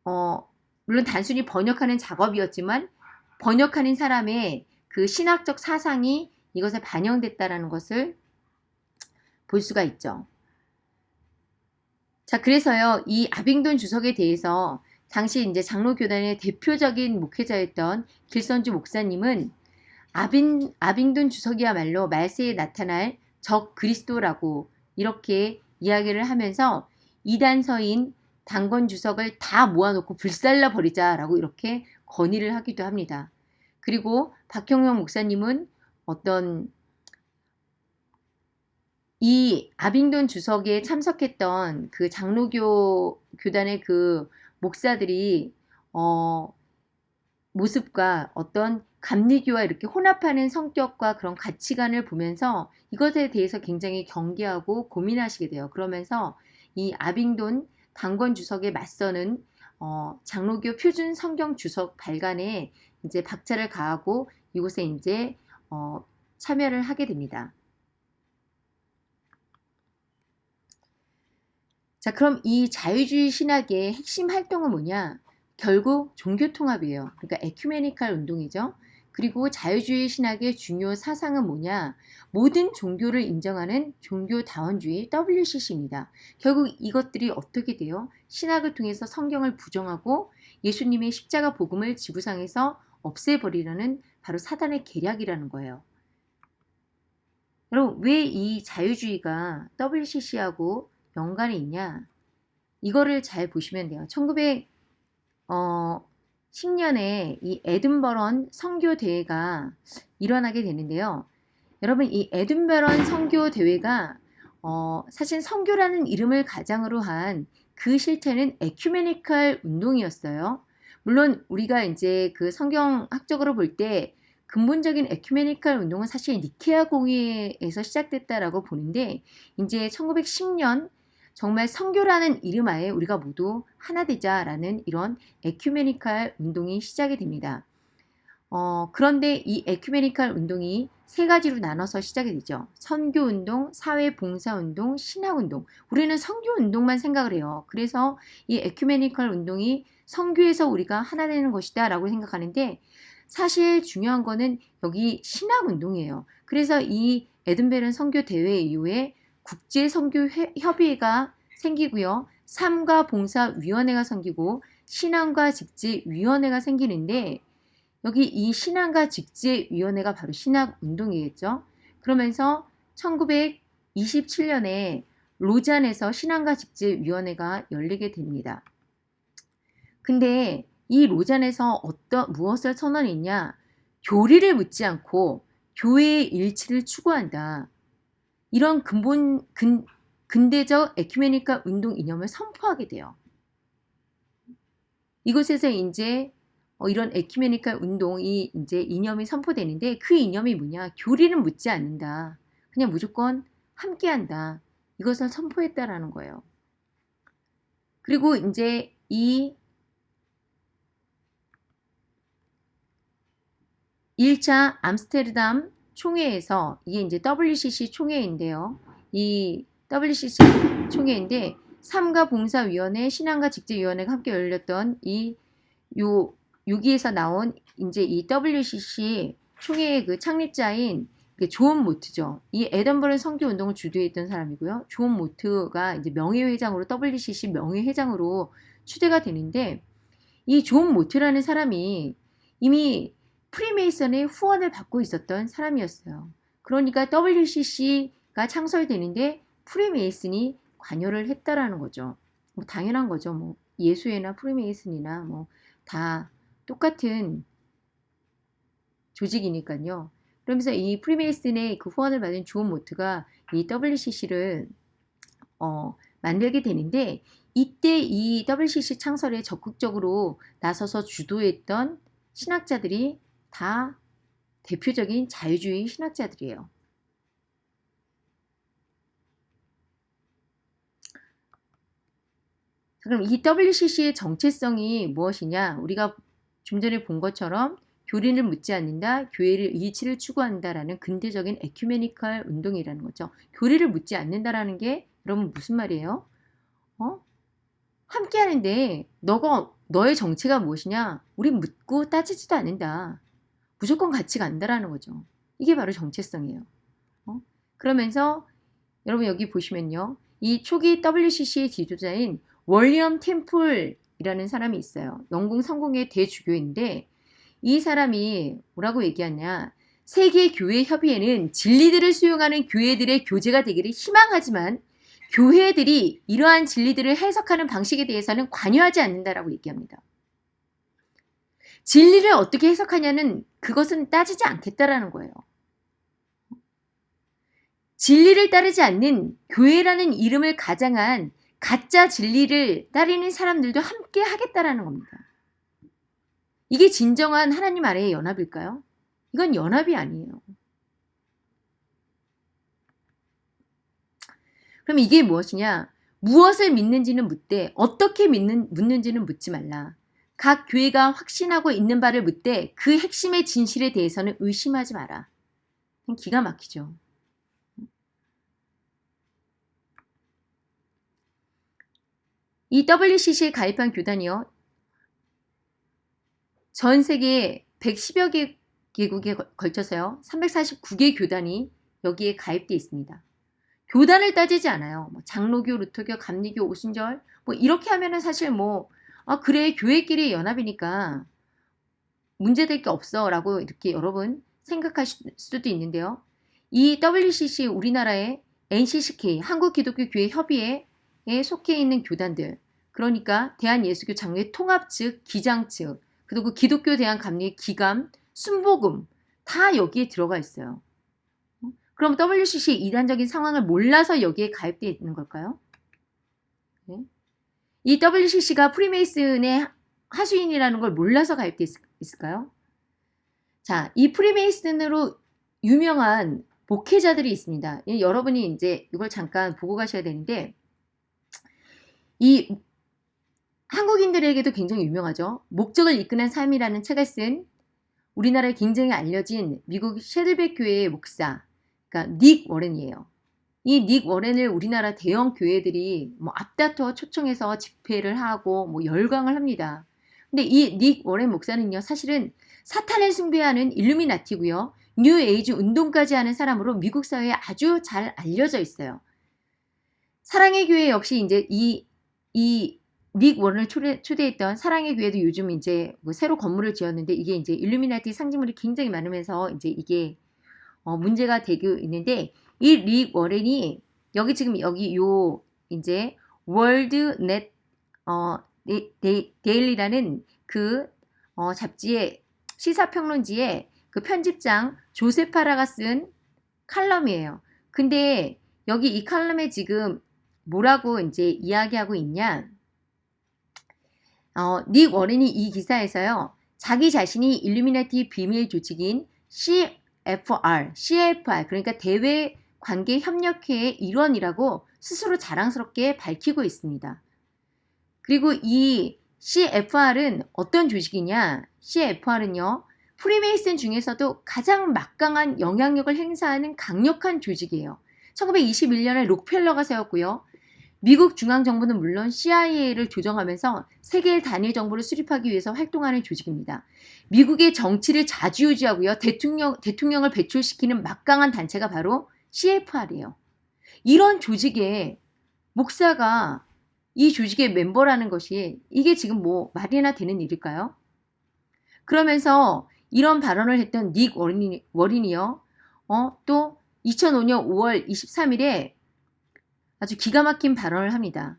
어, 물론 단순히 번역하는 작업이었지만 번역하는 사람의 그 신학적 사상이 이것에 반영됐다라는 것을 볼 수가 있죠. 자, 그래서요, 이 아빙돈 주석에 대해서 당시 이제 장로교단의 대표적인 목회자였던 길선주 목사님은 아빙, 아빙돈 주석이야말로 말세에 나타날 적 그리스도라고 이렇게 이야기를 하면서 이단서인 당권 주석을 다 모아놓고 불살라 버리자라고 이렇게 건의를 하기도 합니다. 그리고 박형영 목사님은 어떤 이 아빙돈 주석에 참석했던 그 장로교 교단의 그 목사들이 어 모습과 어떤 감리교와 이렇게 혼합하는 성격과 그런 가치관을 보면서 이것에 대해서 굉장히 경계하고 고민하시게 돼요. 그러면서 이 아빙돈 당권 주석에 맞서는 어, 장로교 표준 성경 주석 발간에 이제 박차를 가하고 이곳에 이제 어, 참여를 하게 됩니다. 자, 그럼 이 자유주의 신학의 핵심 활동은 뭐냐? 결국 종교 통합이에요. 그러니까 에큐메니칼 운동이죠. 그리고 자유주의 신학의 중요 사상은 뭐냐? 모든 종교를 인정하는 종교다원주의 WCC입니다. 결국 이것들이 어떻게 돼요? 신학을 통해서 성경을 부정하고 예수님의 십자가 복음을 지구상에서 없애버리려는 바로 사단의 계략이라는 거예요. 여러분, 왜 이 자유주의가 WCC하고 연관이 있냐? 이거를 잘 보시면 돼요. 1900, 어, 10년에 이 에든버런 선교 대회가 일어나게 되는데요. 여러분 이 에든버런 선교 대회가 어, 사실 선교라는 이름을 가장으로 한 그 실태는 에큐메니컬 운동이었어요. 물론 우리가 이제 그 성경학적으로 볼 때 근본적인 에큐메니컬 운동은 사실 니케아 공의에서 시작됐다라고 보는데 이제 1910년 정말 성교라는 이름 하에 우리가 모두 하나 되자라는 이런 에큐메니칼 운동이 시작이 됩니다. 어, 그런데 이 에큐메니칼 운동이 세 가지로 나눠서 시작이 되죠. 선교 운동, 사회 봉사 운동, 신학 운동. 우리는 선교 운동만 생각을 해요. 그래서 이 에큐메니칼 운동이 선교에서 우리가 하나 되는 것이다 라고 생각하는데 사실 중요한 거는 여기 신학 운동이에요. 그래서 이 에든베른 선교 대회 이후에 국제 선교 협의회가 생기고요. 삼가 봉사 위원회가 생기고 신앙과 직제위원회가 생기는데 여기 이 신앙과 직제위원회가 바로 신학운동이겠죠. 그러면서 1927년에 로잔에서 신앙과 직제위원회가 열리게 됩니다. 근데 이 로잔에서 어떤 무엇을 선언했냐? 교리를 묻지 않고 교회의 일치를 추구한다. 이런 근본 근, 근대적 에큐메니카 운동 이념을 선포하게 돼요. 이곳에서 이제 어, 이런 에큐메니카 운동이 이제 이념이 선포되는데 그 이념이 뭐냐? 교리는 묻지 않는다. 그냥 무조건 함께한다. 이것을 선포했다라는 거예요. 그리고 이제 이 1차 암스테르담 총회에서 이게 이제 WCC 총회인데요. 이 WCC 총회인데 삶과 봉사위원회, 신앙과 직제위원회가 함께 열렸던 이 요 여기에서 나온 이제 이 WCC 총회의 그 창립자인 존 모트죠. 이 에든버러 선교 운동을 주도했던 사람이고요. 존 모트가 이제 명예회장으로 WCC 명예회장으로 추대가 되는데 이 존 모트라는 사람이 이미 프리메이슨의 후원을 받고 있었던 사람이었어요. 그러니까 WCC가 창설되는데 프리메이슨이 관여를 했다라는 거죠. 뭐 당연한 거죠. 뭐 예수회나 프리메이슨이나 뭐 다 똑같은 조직이니까요. 그러면서 이 프리메이슨의 그 후원을 받은 존 모트가 이 WCC를 어, 만들게 되는데 이때 이 WCC 창설에 적극적으로 나서서 주도했던 신학자들이 다 대표적인 자유주의 신학자들이에요. 그럼 이 WCC의 정체성이 무엇이냐? 우리가 좀 전에 본 것처럼 교리를 묻지 않는다, 교회를 일치를 추구한다라는 근대적인 에큐메니컬 운동이라는 거죠. 교리를 묻지 않는다라는 게 여러분 무슨 말이에요? 어? 함께 하는데 너가 너의 정체가 무엇이냐? 우리 묻고 따지지도 않는다. 무조건 같이 간다라는 거죠. 이게 바로 정체성이에요. 어? 그러면서 여러분 여기 보시면요. 이 초기 WCC의 지도자인 월리엄 템플 이라는 사람이 있어요. 영국 성공의 대주교인데 이 사람이 뭐라고 얘기하냐. 세계 교회 협의회는 진리들을 수용하는 교회들의 교제가 되기를 희망하지만 교회들이 이러한 진리들을 해석하는 방식에 대해서는 관여하지 않는다라고 얘기합니다. 진리를 어떻게 해석하냐는 그것은 따지지 않겠다라는 거예요. 진리를 따르지 않는 교회라는 이름을 가장한 가짜 진리를 따르는 사람들도 함께 하겠다라는 겁니다. 이게 진정한 하나님 아래의 연합일까요? 이건 연합이 아니에요. 그럼 이게 무엇이냐? 무엇을 믿는지는 묻되 어떻게 믿는, 묻는지는 묻지 말라. 각 교회가 확신하고 있는 바를 묻되 그 핵심의 진실에 대해서는 의심하지 마라. 기가 막히죠. 이 WCC에 가입한 교단이요. 전 세계 110여 개 개국에 걸쳐서요. 349개 교단이 여기에 가입되어 있습니다. 교단을 따지지 않아요. 뭐 장로교, 루터교, 감리교, 오순절 뭐 이렇게 하면은 사실 뭐 아, 그래, 교회끼리 연합이니까 문제될 게 없어 라고 이렇게 여러분 생각하실 수도 있는데요. 이 WCC 우리나라의 NCCK 한국기독교교회 협의회에 속해 있는 교단들 그러니까 대한예수교 장로회 통합 측, 기장 측 그리고 기독교 대한감리 기감, 순복음 다 여기에 들어가 있어요. 그럼 WCC의 이단적인 상황을 몰라서 여기에 가입되어 있는 걸까요? 네. 이 WCC가 프리메이슨의 하수인이라는 걸 몰라서 가입되어 있을까요? 자, 이 프리메이슨으로 유명한 목회자들이 있습니다. 여러분이 이제 이걸 잠깐 보고 가셔야 되는데 이 한국인들에게도 굉장히 유명하죠. 목적을 이끄는 삶이라는 책을 쓴 우리나라에 굉장히 알려진 미국 새들백 교회의 목사, 그러니까 릭 워렌이에요. 이 릭 워렌을 우리나라 대형 교회들이 뭐 앞다퉈 초청해서 집회를 하고 뭐 열광을 합니다. 근데 이 릭 워렌 목사는요, 사실은 사탄을 숭배하는 일루미나티고요. 뉴 에이지 운동까지 하는 사람으로 미국 사회에 아주 잘 알려져 있어요. 사랑의 교회 역시 이제 이, 이, 릭 워렌을 초대, 초대했던 사랑의 교회도 요즘 이제 뭐 새로 건물을 지었는데 이게 이제 일루미나티 상징물이 굉장히 많으면서 이제 이게 어, 문제가 되고 있는데 이 릭 워렌이 여기 지금 여기 요 이제 월드 넷 어, 데이, 데일리라는 그 어, 잡지의 시사평론지의 그 편집장 조셉 파라가 쓴 칼럼이에요. 근데 여기 이 칼럼에 지금 뭐라고 이제 이야기하고 있냐? 어, 릭 워렌이 이 기사에서요. 자기 자신이 일루미나티 비밀 조직인 CFR, CFR 그러니까 대외 관계 협력회의 일원이라고 스스로 자랑스럽게 밝히고 있습니다. 그리고 이 CFR은 어떤 조직이냐? CFR은요. 프리메이슨 중에서도 가장 막강한 영향력을 행사하는 강력한 조직이에요. 1921년에 록펠러가 세웠고요. 미국 중앙정부는 물론 CIA를 조정하면서 세계 단일 정보를 수립하기 위해서 활동하는 조직입니다. 미국의 정치를 자주유지하고요. 대통령, 대통령을 배출시키는 막강한 단체가 바로 CFR이에요. 이런 조직의 목사가 이 조직의 멤버라는 것이 이게 지금 뭐 말이나 되는 일일까요? 그러면서 이런 발언을 했던 닉 워린이, 워린이요. 어, 또 2005년 5월 23일에 아주 기가 막힌 발언을 합니다.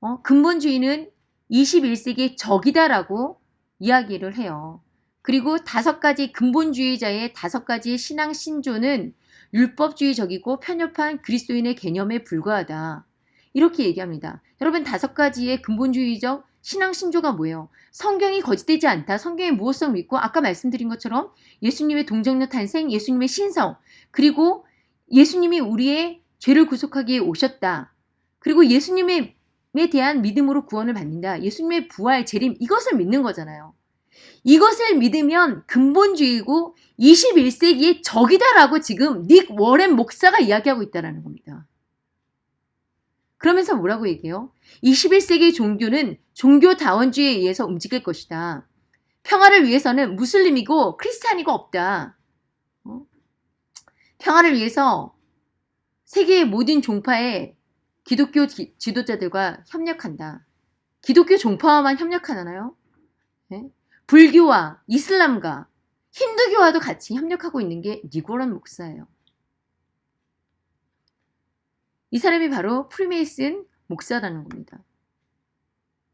어, 근본주의는 21세기의 적이다라고 이야기를 해요. 그리고 다섯 가지 근본주의자의 다섯 가지 신앙 신조는 율법주의적이고 편협한 그리스도인의 개념에 불과하다. 이렇게 얘기합니다. 여러분 다섯 가지의 근본주의적 신앙 신조가 뭐예요? 성경이 거짓되지 않다. 성경의 무엇성 믿고 아까 말씀드린 것처럼 예수님의 동정녀 탄생, 예수님의 신성, 그리고 예수님이 우리의 죄를 구속하기에 오셨다. 그리고 예수님에 대한 믿음으로 구원을 받는다. 예수님의 부활, 재림 이것을 믿는 거잖아요. 이것을 믿으면 근본주의고 21세기의 적이다라고 지금 닉 워렌 목사가 이야기하고 있다는 겁니다. 그러면서 뭐라고 얘기해요? 21세기 종교는 종교다원주의에 의해서 움직일 것이다. 평화를 위해서는 무슬림이고 크리스찬이고 없다. 어? 평화를 위해서 세계의 모든 종파의 기독교 지, 지도자들과 협력한다. 기독교 종파와만 협력하나요? 네? 불교와 이슬람과 힌두교와도 같이 협력하고 있는 게 니고란 목사예요. 이 사람이 바로 프리메이슨 목사라는 겁니다.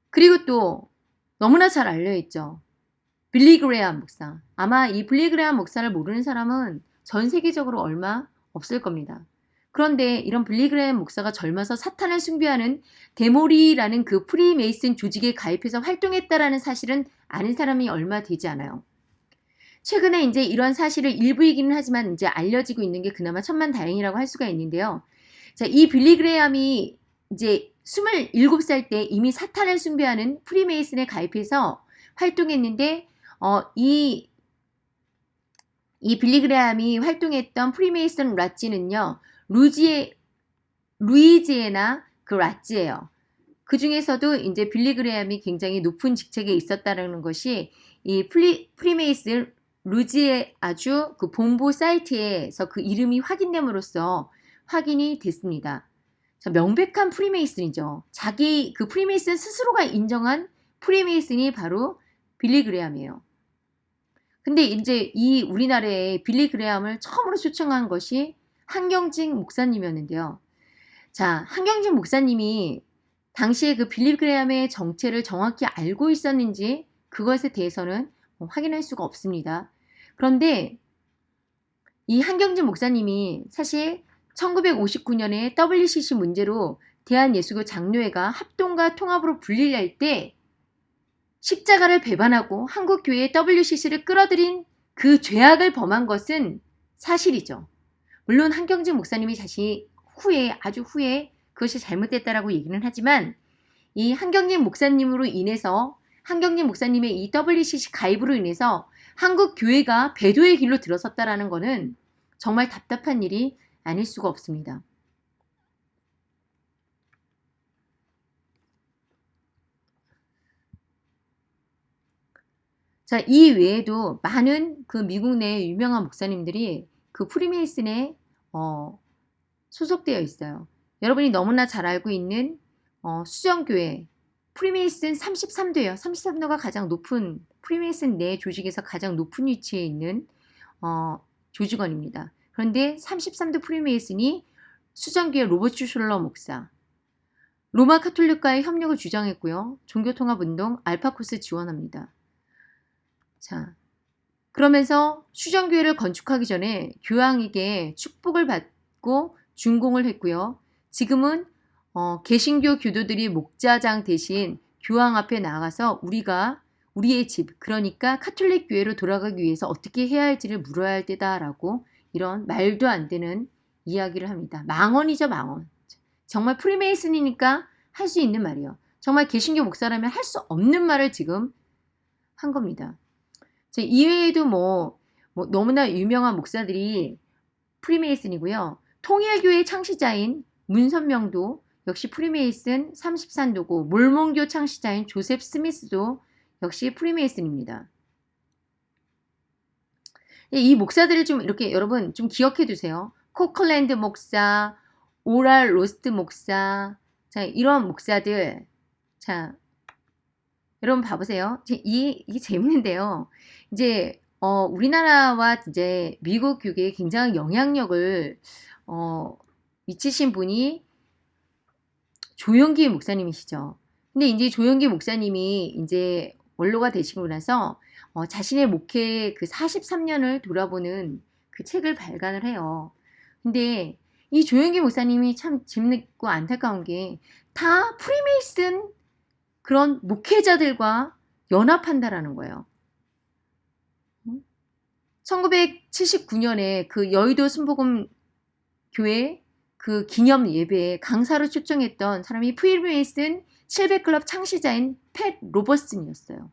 그리고 또 너무나 잘 알려있죠. 빌리 그레암 목사. 아마 이 빌리 그레암 목사를 모르는 사람은 전 세계적으로 얼마 없을 겁니다. 그런데 이런 빌리 그레암 목사가 젊어서 사탄을 숭배하는 데모리라는 그 프리메이슨 조직에 가입해서 활동했다라는 사실은 아는 사람이 얼마 되지 않아요. 최근에 이제 이런 사실을 일부이기는 하지만 이제 알려지고 있는 게 그나마 천만 다행이라고 할 수가 있는데요. 자, 이 빌리 그레암이 이제 27살 때 이미 사탄을 숭배하는 프리메이슨에 가입해서 활동했는데 어, 이, 이 빌리 그레암이 활동했던 프리메이슨 라찌는요. 루지에, 루이지애나 그 lodge예요. 그 중에서도 이제 빌리 그레암이 굉장히 높은 직책에 있었다는 것이 이 프리, 프리메이슨 루지애나 주 그 본부 사이트에서 그 이름이 확인됨으로써 확인이 됐습니다. 자, 명백한 프리메이슨이죠. 자기 그 프리메이슨 스스로가 인정한 프리메이슨이 바로 빌리 그레암이에요. 근데 이제 이 우리나라에 빌리 그레암을 처음으로 초청한 것이 한경직 목사님이었는데요. 자, 한경직 목사님이 당시에 그 빌리 그레암의 정체를 정확히 알고 있었는지 그것에 대해서는 뭐 확인할 수가 없습니다. 그런데 이 한경진 목사님이 사실 1959년에 WCC 문제로 대한예수교 장로회가 합동과 통합으로 분리할 때 십자가를 배반하고 한국교회의 WCC를 끌어들인 그 죄악을 범한 것은 사실이죠. 물론 한경진 목사님이 자신이 후에 아주 후에 그것이 잘못됐다라고 얘기는 하지만 이 한경진 목사님으로 인해서 한경진 목사님의 이 WCC 가입으로 인해서 한국 교회가 배도의 길로 들어섰다라는 것은 정말 답답한 일이 아닐 수가 없습니다. 자, 이 외에도 많은 그 미국 내 유명한 목사님들이 그 프리메이슨에 어, 소속되어 있어요. 여러분이 너무나 잘 알고 있는 어, 수정교회 프리메이슨 33도예요. 33도가 가장 높은 프리메이슨 내 조직에서 가장 높은 위치에 있는 어, 조직원입니다. 그런데 33도 프리메이슨이 수정교회 로버트 슐러 목사, 로마 카톨릭과의 협력을 주장했고요. 종교통합운동 알파코스 지원합니다. 자, 그러면서 수정교회를 건축하기 전에 교황에게 축복을 받고 준공을 했고요. 지금은 어, 개신교 교도들이 목자장 대신 교황 앞에 나가서 우리가 우리의 집 그러니까 카톨릭 교회로 돌아가기 위해서 어떻게 해야 할지를 물어야 할 때다라고 이런 말도 안 되는 이야기를 합니다. 망언이죠 망언. 정말 프리메이슨이니까 할 수 있는 말이에요. 정말 개신교 목사라면 할 수 없는 말을 지금 한 겁니다. 이외에도 뭐, 뭐 너무나 유명한 목사들이 프리메이슨이고요. 통일교회 창시자인 문선명도 역시 프리메이슨 33도고 몰몬교 창시자인 조셉 스미스도 역시 프리메이슨입니다. 이 목사들을 좀 이렇게 여러분 좀 기억해 두세요. 코플랜드 목사, 오랄 로버츠 목사, 자 이런 목사들, 자 여러분 봐보세요. 이 이게 재밌는데요. 이제 어, 우리나라와 이제 미국 교계에 굉장히 영향력을 어, 미치신 분이 조영기 목사님이시죠. 근데 이제 조영기 목사님이 이제 원로가 되시고 나서 어, 자신의 목회 그 43년을 돌아보는 그 책을 발간을 해요. 근데 이 조영기 목사님이 참 재밌고 안타까운 게 다 프리메이슨 그런 목회자들과 연합한다라는 거예요. 1979년에 그 여의도 순복음 교회 그 기념 예배에 강사로 초청했던 사람이 프리메이슨 700클럽 창시자인 팻 로버슨이었어요.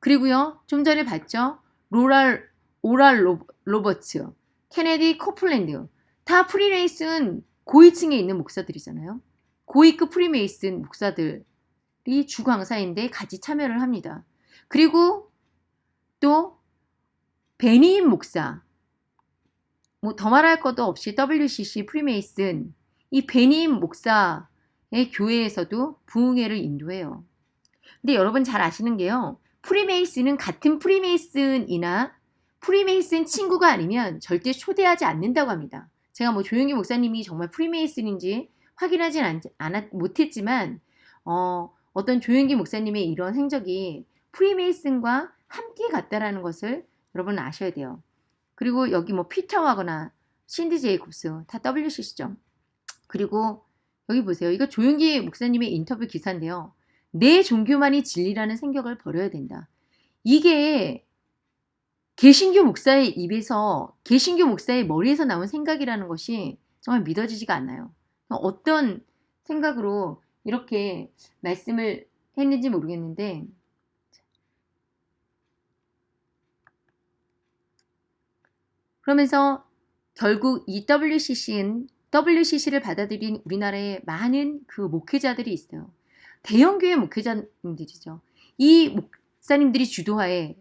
그리고요, 좀 전에 봤죠? 로랄, 오랄 로, 로버츠, 케네디 코플랜드. 다 프리메이슨 고위층에 있는 목사들이잖아요. 고위급 프리메이슨 목사들 이 주강사인데 같이 참여를 합니다. 그리고 또 베니 힌 목사, 뭐 더 말할 것도 없이 WCC 프리메이슨, 이 베니 힌 목사의 교회에서도 부흥회를 인도해요. 근데 여러분 잘 아시는 게요. 프리메이슨은 같은 프리메이슨이나 프리메이슨 친구가 아니면 절대 초대하지 않는다고 합니다. 제가 뭐 조용기 목사님이 정말 프리메이슨인지 확인하진 않, 않았, 못했지만 어, 어떤 조용기 목사님의 이런 행적이 프리메이슨과 함께 갔다라는 것을 여러분 아셔야 돼요. 그리고 여기 뭐 피터 와거나 신디 제이콥스 다 WCC죠. 그리고 여기 보세요. 이거 조용기 목사님의 인터뷰 기사인데요. 내 종교만이 진리라는 생각을 버려야 된다. 이게 개신교 목사의 입에서 개신교 목사의 머리에서 나온 생각이라는 것이 정말 믿어지지가 않아요. 어떤 생각으로 이렇게 말씀을 했는지 모르겠는데 그러면서 결국 이 WCC는 WCC를 받아들인 우리나라에 많은 그 목회자들이 있어요. 대형교회 목회자님들이죠. 이 목사님들이 주도하에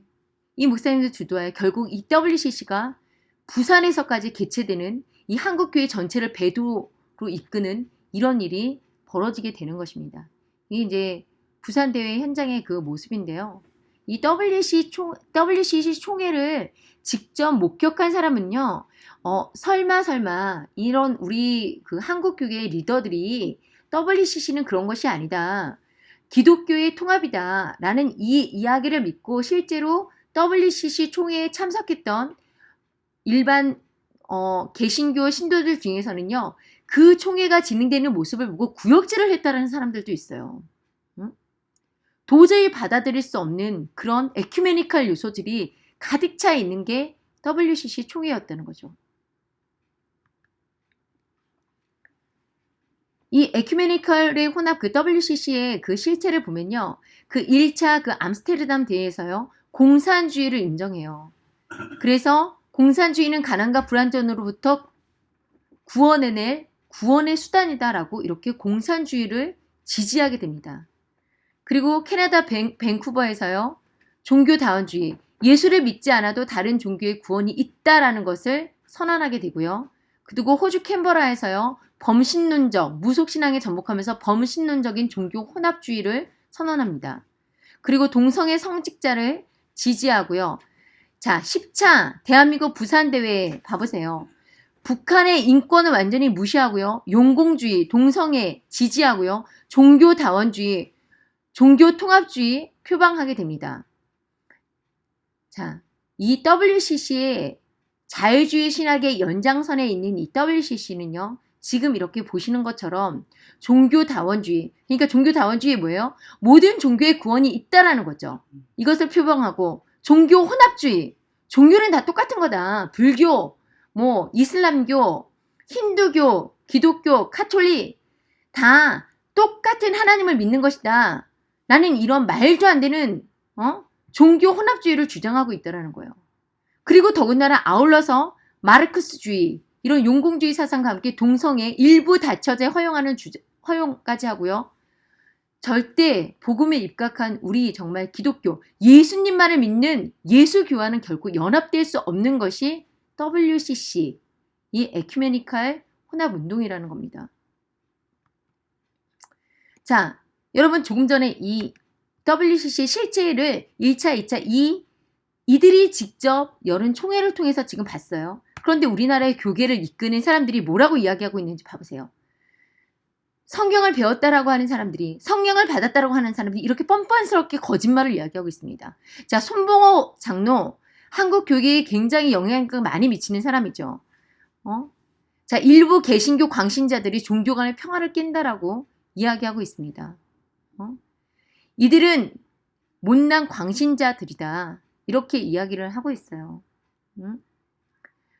이 목사님들 주도하에 결국 이 WCC가 부산에서까지 개최되는 이 한국교회 전체를 배도로 이끄는 이런 일이 벌어지게 되는 것입니다. 이게 이제 부산 대회 현장의 그 모습인데요. 이 WC 총, WCC 총회를 직접 목격한 사람은요, 어, 설마 설마 이런 우리 그 한국교계 리더들이 WCC는 그런 것이 아니다. 기독교의 통합이다. 라는 이 이야기를 믿고 실제로 WCC 총회에 참석했던 일반 어, 개신교 신도들 중에서는요. 그 총회가 진행되는 모습을 보고 구역질을 했다는 사람들도 있어요. 응? 도저히 받아들일 수 없는 그런 에큐메니컬 요소들이 가득 차 있는 게 WCC 총회였다는 거죠. 이 에큐메니컬의 혼합 그 WCC의 그 실체를 보면요. 그 1차 그 암스테르담 대회에서요. 공산주의를 인정해요. 그래서 공산주의는 가난과 불안전으로부터 구원해낼 구원의 수단이다라고 이렇게 공산주의를 지지하게 됩니다. 그리고 캐나다 밴, 밴쿠버에서요. 종교다원주의, 예수를 믿지 않아도 다른 종교의 구원이 있다라는 것을 선언하게 되고요. 그리고 호주 캔버라에서요. 범신론적, 무속신앙에 접목하면서 범신론적인 종교 혼합주의를 선언합니다. 그리고 동성애 성직자를 지지하고요. 자, 10차 대한민국 부산대회 봐보세요. 북한의 인권을 완전히 무시하고요. 용공주의, 동성애 지지하고요. 종교다원주의, 종교통합주의 표방하게 됩니다. 자, 이 WCC의 자유주의 신학의 연장선에 있는 이 WCC는요. 지금 이렇게 보시는 것처럼 종교다원주의, 그러니까 종교다원주의 뭐예요? 모든 종교의 구원이 있다라는 거죠. 이것을 표방하고 종교 혼합주의, 종교는 다 똑같은 거다. 불교, 뭐 이슬람교, 힌두교, 기독교, 카톨릭 다 똑같은 하나님을 믿는 것이다. 나는 이런 말도 안 되는 어? 종교 혼합주의를 주장하고 있다라는 거예요. 그리고 더군다나 아울러서 마르크스주의 이런 용공주의 사상과 함께 동성애 일부 다처제 허용하는 주, 허용까지 하고요. 절대 복음에 입각한 우리 정말 기독교 예수님만을 믿는 예수교와는 결코 연합될 수 없는 것이 WCC 이 에큐메니칼 혼합운동이라는 겁니다. 자, 여러분 조금 전에 이 WCC 실제를 1차, 2차 이 이들이 직접 열은 총회를 통해서 지금 봤어요. 그런데 우리나라의 교계를 이끄는 사람들이 뭐라고 이야기하고 있는지 봐보세요. 성경을 배웠다라고 하는 사람들이 성령을 받았다라고 하는 사람들이 이렇게 뻔뻔스럽게 거짓말을 이야기하고 있습니다. 자, 손봉호 장로 한국 교계에 굉장히 영향력을 많이 미치는 사람이죠. 어? 자, 일부 개신교 광신자들이 종교 간의 평화를 깬다라고 이야기하고 있습니다. 어? 이들은 못난 광신자들이다. 이렇게 이야기를 하고 있어요. 응?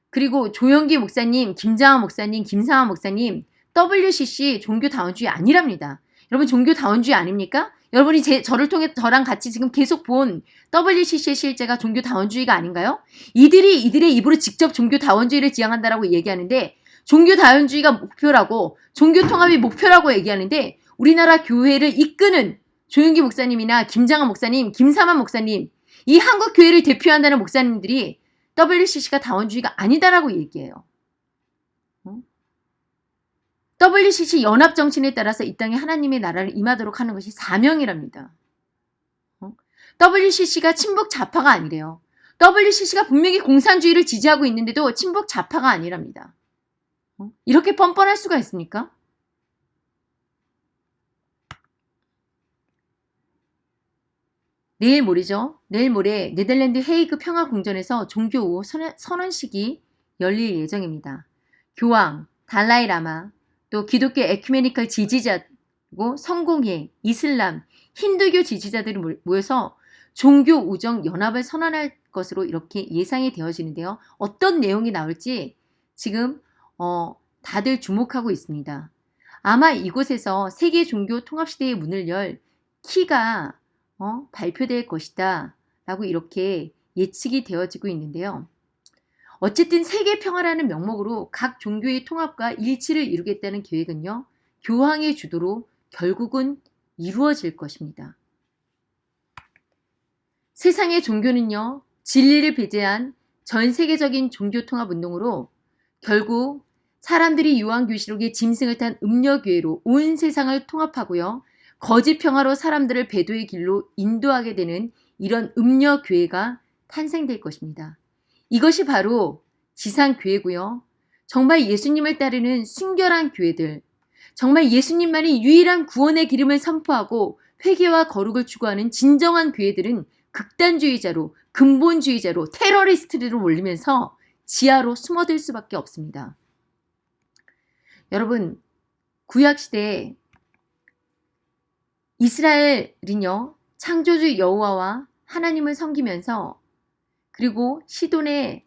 그리고 조영기 목사님, 김장하 목사님, 김상하 목사님 WCC 종교다원주의 아니랍니다. 여러분 종교다원주의 아닙니까? 여러분이 제, 저를 통해 저랑 같이 지금 계속 본 WCC의 실제가 종교 다원주의가 아닌가요? 이들이 이들의 입으로 직접 종교 다원주의를 지향한다라고 얘기하는데 종교 다원주의가 목표라고 종교 통합이 목표라고 얘기하는데 우리나라 교회를 이끄는 조영기 목사님이나 김장하 목사님, 김사만 목사님 이 한국 교회를 대표한다는 목사님들이 WCC가 다원주의가 아니다라고 얘기해요. WCC 연합 정신에 따라서 이 땅에 하나님의 나라를 임하도록 하는 것이 사명이랍니다. WCC가 친북 좌파가 아니래요. WCC가 분명히 공산주의를 지지하고 있는데도 친북 좌파가 아니랍니다. 이렇게 뻔뻔할 수가 있습니까? 내일 모레죠. 내일 모레 네덜란드 헤이그 평화궁전에서 종교 선언식이 열릴 예정입니다. 교황, 달라이라마, 또 기독교 에큐메니컬 지지자고 성공회, 이슬람, 힌두교 지지자들이 모여서 종교 우정 연합을 선언할 것으로 이렇게 예상이 되어지는데요. 어떤 내용이 나올지 지금 어, 다들 주목하고 있습니다. 아마 이곳에서 세계 종교 통합 시대의 문을 열 키가 어, 발표될 것이다 라고 이렇게 예측이 되어지고 있는데요. 어쨌든 세계 평화라는 명목으로 각 종교의 통합과 일치를 이루겠다는 계획은요. 교황의 주도로 결국은 이루어질 것입니다. 세상의 종교는요. 진리를 배제한 전 세계적인 종교 통합 운동으로 결국 사람들이 요한교시록의 짐승을 탄 음녀교회로 온 세상을 통합하고요. 거짓 평화로 사람들을 배도의 길로 인도하게 되는 이런 음녀교회가 탄생될 것입니다. 이것이 바로 지상교회고요. 정말 예수님을 따르는 순결한 교회들, 정말 예수님만이 유일한 구원의 기름을 선포하고 회개와 거룩을 추구하는 진정한 교회들은 극단주의자로 근본주의자로 테러리스트로 몰리면서 지하로 숨어들 수밖에 없습니다. 여러분 구약시대에 이스라엘은요 창조주 여호와와 하나님을 섬기면서 그리고 시돈의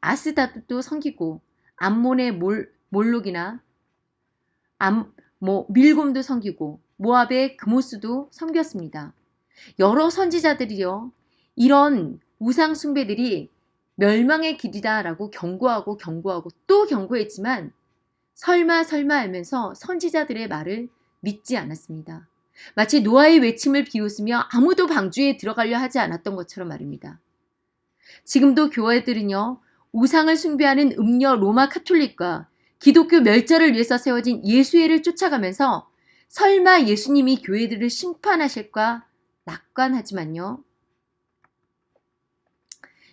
아스다도 섬기고 암몬의 몰, 몰록이나 암, 뭐 밀곰도 섬기고 모압의 그모스도 섬겼습니다. 여러 선지자들이요 이런 우상 숭배들이 멸망의 길이다라고 경고하고 경고하고 또 경고했지만 설마 설마 하면서 선지자들의 말을 믿지 않았습니다. 마치 노아의 외침을 비웃으며 아무도 방주에 들어가려 하지 않았던 것처럼 말입니다. 지금도 교회들은요, 우상을 숭배하는 음녀 로마 카톨릭과 기독교 멸절을 위해서 세워진 예수회를 쫓아가면서 설마 예수님이 교회들을 심판하실까 낙관하지만요.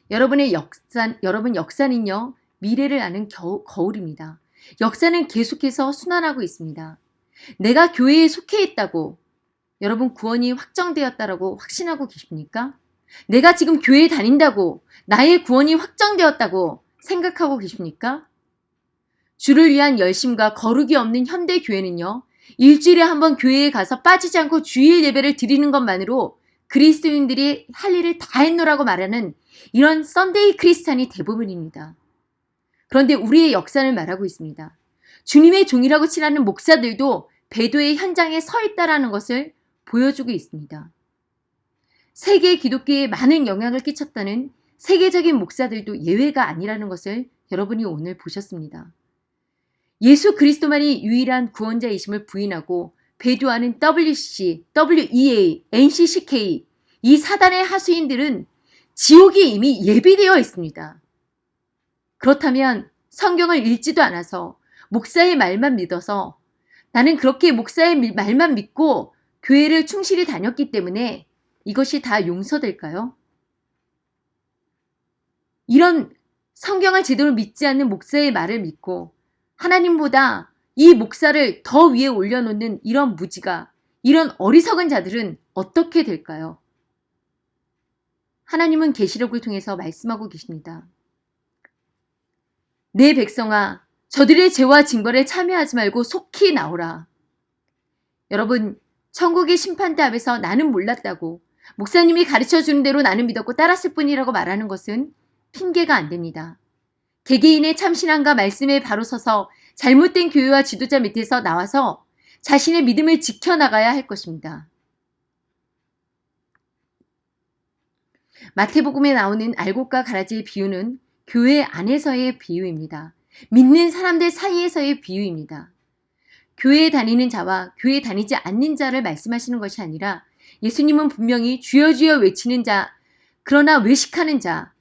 여러분의 역사, 여러분 역사는요, 미래를 아는 겨, 거울입니다. 역사는 계속해서 순환하고 있습니다. 내가 교회에 속해 있다고 여러분 구원이 확정되었다라고 확신하고 계십니까? 내가 지금 교회에 다닌다고 나의 구원이 확정되었다고 생각하고 계십니까? 주를 위한 열심과 거룩이 없는 현대 교회는요. 일주일에 한 번 교회에 가서 빠지지 않고 주일 예배를 드리는 것만으로 그리스도인들이 할 일을 다 했노라고 말하는 이런 Sunday Christian이 대부분입니다. 그런데 우리의 역사를 말하고 있습니다. 주님의 종이라고 칭하는 목사들도 배도의 현장에 서 있다라는 것을 보여주고 있습니다. 세계 기독교에 많은 영향을 끼쳤다는 세계적인 목사들도 예외가 아니라는 것을 여러분이 오늘 보셨습니다. 예수 그리스도만이 유일한 구원자이심을 부인하고 배도하는 WC, WEA, NCCK 이 사단의 하수인들은 지옥이 이미 예비되어 있습니다. 그렇다면 성경을 읽지도 않아서 목사의 말만 믿어서 나는 그렇게 목사의 말만 믿고 교회를 충실히 다녔기 때문에 이것이 다 용서될까요? 이런 성경을 제대로 믿지 않는 목사의 말을 믿고 하나님보다 이 목사를 더 위에 올려놓는 이런 무지가 이런 어리석은 자들은 어떻게 될까요? 하나님은 계시록을 통해서 말씀하고 계십니다. 내 백성아 저들의 죄와 징벌에 참여하지 말고 속히 나오라. 여러분 천국의 심판대 앞에서 나는 몰랐다고 목사님이 가르쳐 주는 대로 나는 믿었고 따랐을 뿐이라고 말하는 것은 핑계가 안 됩니다. 개개인의 참신함과 말씀에 바로 서서 잘못된 교회와 지도자 밑에서 나와서 자신의 믿음을 지켜나가야 할 것입니다. 마태복음에 나오는 알곡과 가라지의 비유는 교회 안에서의 비유입니다. 믿는 사람들 사이에서의 비유입니다. 교회에 다니는 자와 교회에 다니지 않는 자를 말씀하시는 것이 아니라 예수님은 분명히 주여 주여 외치는 자, 그러나 외식하는 자,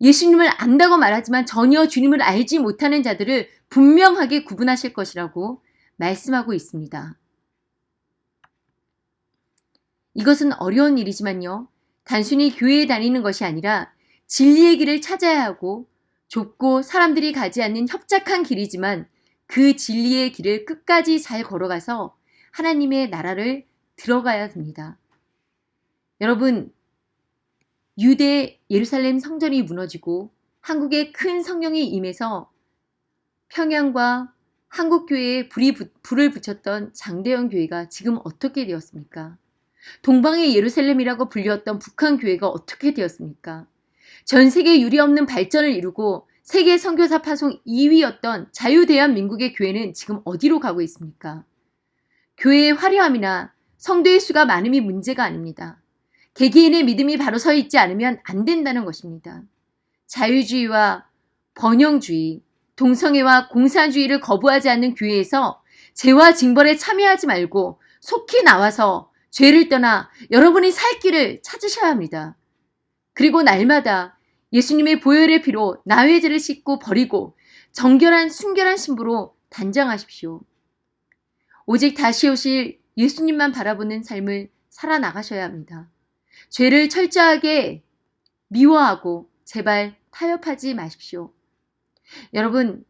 예수님을 안다고 말하지만 전혀 주님을 알지 못하는 자들을 분명하게 구분하실 것이라고 말씀하고 있습니다. 이것은 어려운 일이지만요. 단순히 교회에 다니는 것이 아니라 진리의 길을 찾아야 하고 좁고 사람들이 가지 않는 협착한 길이지만 그 진리의 길을 끝까지 잘 걸어가서 하나님의 나라를 들어가야 됩니다. 여러분, 유대 예루살렘 성전이 무너지고 한국에 큰 성령이 임해서 평양과 한국교회에 불이, 불을 붙였던 장대현 교회가 지금 어떻게 되었습니까? 동방의 예루살렘이라고 불렸던 북한 교회가 어떻게 되었습니까? 전 세계 유리 없는 발전을 이루고 세계 선교사 파송 2위였던 자유대한민국의 교회는 지금 어디로 가고 있습니까? 교회의 화려함이나 성도의 수가 많음이 문제가 아닙니다. 개개인의 믿음이 바로 서 있지 않으면 안 된다는 것입니다. 자유주의와 번영주의, 동성애와 공산주의를 거부하지 않는 교회에서 죄와 징벌에 참여하지 말고 속히 나와서 죄를 떠나 여러분이 살 길을 찾으셔야 합니다. 그리고 날마다 예수님의 보혈의 피로 나의 죄를 씻고 버리고 정결한 순결한 신부로 단장하십시오. 오직 다시 오실 예수님만 바라보는 삶을 살아나가셔야 합니다. 죄를 철저하게 미워하고 제발 타협하지 마십시오. 여러분,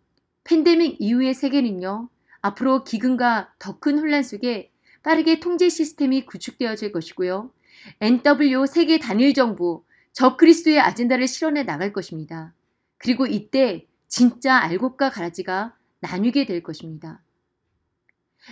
팬데믹 이후의 세계는요, 앞으로 기근과 더 큰 혼란 속에 빠르게 통제 시스템이 구축되어질 것이고요. NW 세계 단일 정부, 저 그리스도의 아젠다를 실현해 나갈 것입니다. 그리고 이때 진짜 알곡과 가라지가 나뉘게 될 것입니다.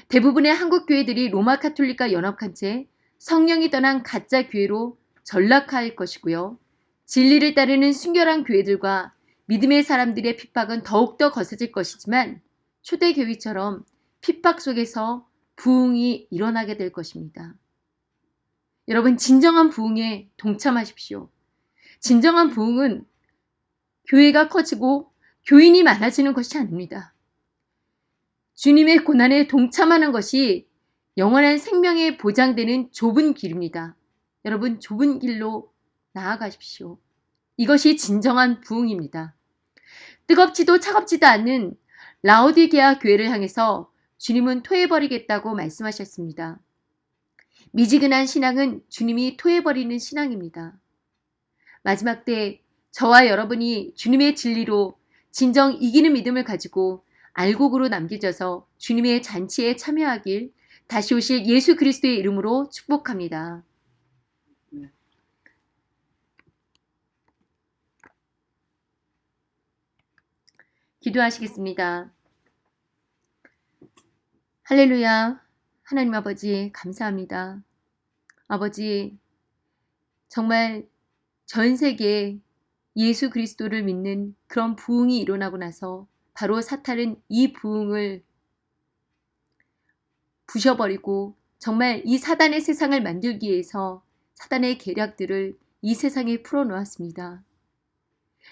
대부분의 한국 교회들이 로마 카톨릭과 연합한 채 성령이 떠난 가짜 교회로 전락할 것이고요. 진리를 따르는 순결한 교회들과 믿음의 사람들의 핍박은 더욱더 거세질 것이지만 초대교회처럼 핍박 속에서 부흥이 일어나게 될 것입니다. 여러분 진정한 부흥에 동참하십시오. 진정한 부흥은 교회가 커지고 교인이 많아지는 것이 아닙니다. 주님의 고난에 동참하는 것이 영원한 생명에 보장되는 좁은 길입니다. 여러분 좁은 길로 나아가십시오. 이것이 진정한 부흥입니다. 뜨겁지도 차갑지도 않는 라오디게아 교회를 향해서 주님은 토해버리겠다고 말씀하셨습니다. 미지근한 신앙은 주님이 토해버리는 신앙입니다. 마지막 때 저와 여러분이 주님의 진리로 진정 이기는 믿음을 가지고 알곡으로 남겨져서 주님의 잔치에 참여하길 다시 오실 예수 그리스도의 이름으로 축복합니다. 기도하시겠습니다. 할렐루야. 하나님 아버지, 감사합니다. 아버지, 정말 전 세계에 예수 그리스도를 믿는 그런 부흥이 일어나고 나서 바로 사탄은 이 부흥을 부셔버리고 정말 이 사단의 세상을 만들기 위해서 사단의 계략들을 이 세상에 풀어놓았습니다.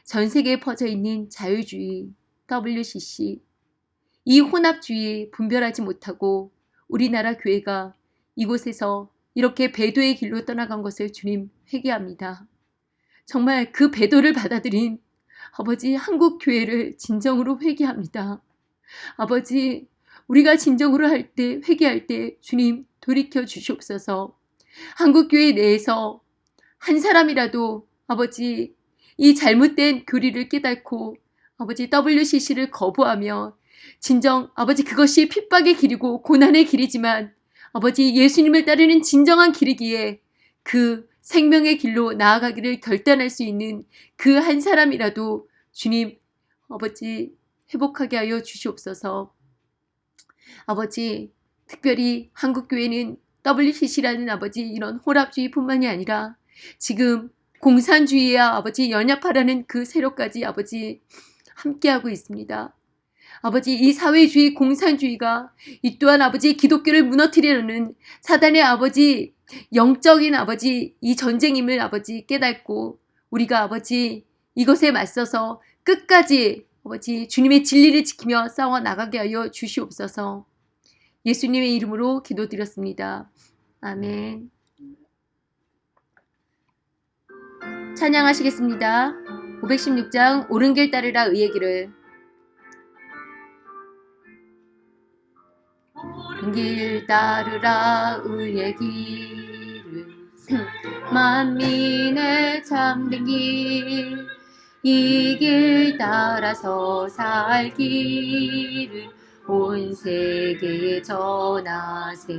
전 세계에 퍼져 있는 자유주의, WCC, 이 혼합주의 분별하지 못하고 우리나라 교회가 이곳에서 이렇게 배도의 길로 떠나간 것을 주님 회개합니다. 정말 그 배도를 받아들인 아버지 한국 교회를 진정으로 회개합니다. 아버지 우리가 진정으로 할 때 회개할 때 주님 돌이켜 주시옵소서. 한국 교회 내에서 한 사람이라도 아버지 이 잘못된 교리를 깨닫고 아버지 WCC를 거부하며 진정 아버지 그것이 핍박의 길이고 고난의 길이지만 아버지 예수님을 따르는 진정한 길이기에 그 생명의 길로 나아가기를 결단할 수 있는 그 한 사람이라도 주님 아버지 회복하게 하여 주시옵소서. 아버지 특별히 한국교회는 WCC라는 아버지 이런 호랍주의뿐만이 아니라 지금 공산주의와 아버지 연합하라는 그 세력까지 아버지 함께하고 있습니다. 아버지 이 사회주의 공산주의가 이 또한 아버지 기독교를 무너뜨리려는 사단의 아버지 영적인 아버지 이 전쟁임을 아버지 깨닫고 우리가 아버지 이것에 맞서서 끝까지 아버지 주님의 진리를 지키며 싸워 나가게 하여 주시옵소서. 예수님의 이름으로 기도드렸습니다. 아멘. 찬양하시겠습니다. 516장 오른 길 따르라 의의 길을 길 따르라 의의 길을 (clears throat) 만민의 참된 길 이 길 따라서 살 길을 온 세계에 전하세.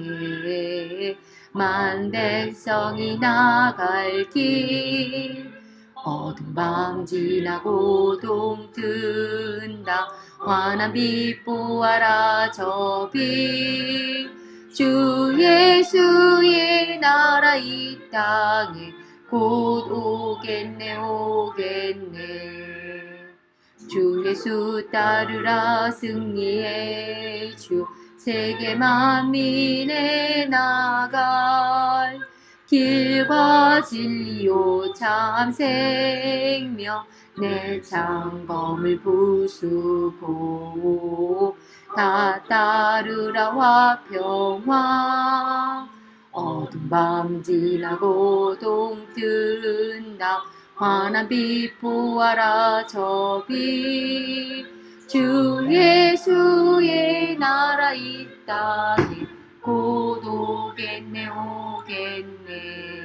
만 백성이 나갈 길 어둠 밤 지나고 동 뜬다. 환한 빛 보아라 저빛 주 예수의 나라 이 땅에 곧 오겠네 오겠네. 주 예수 따르라 승리의 주 세계 만민에 나갈. 길과 진리요 참 생명. 내 장검을 부수고 다 따르라 화평화 어둠 밤 지나고 동 뜬다. 환한 빛 보아라 저빛 주 예수의 나라 이 땅에 곧 오겠네 오겠네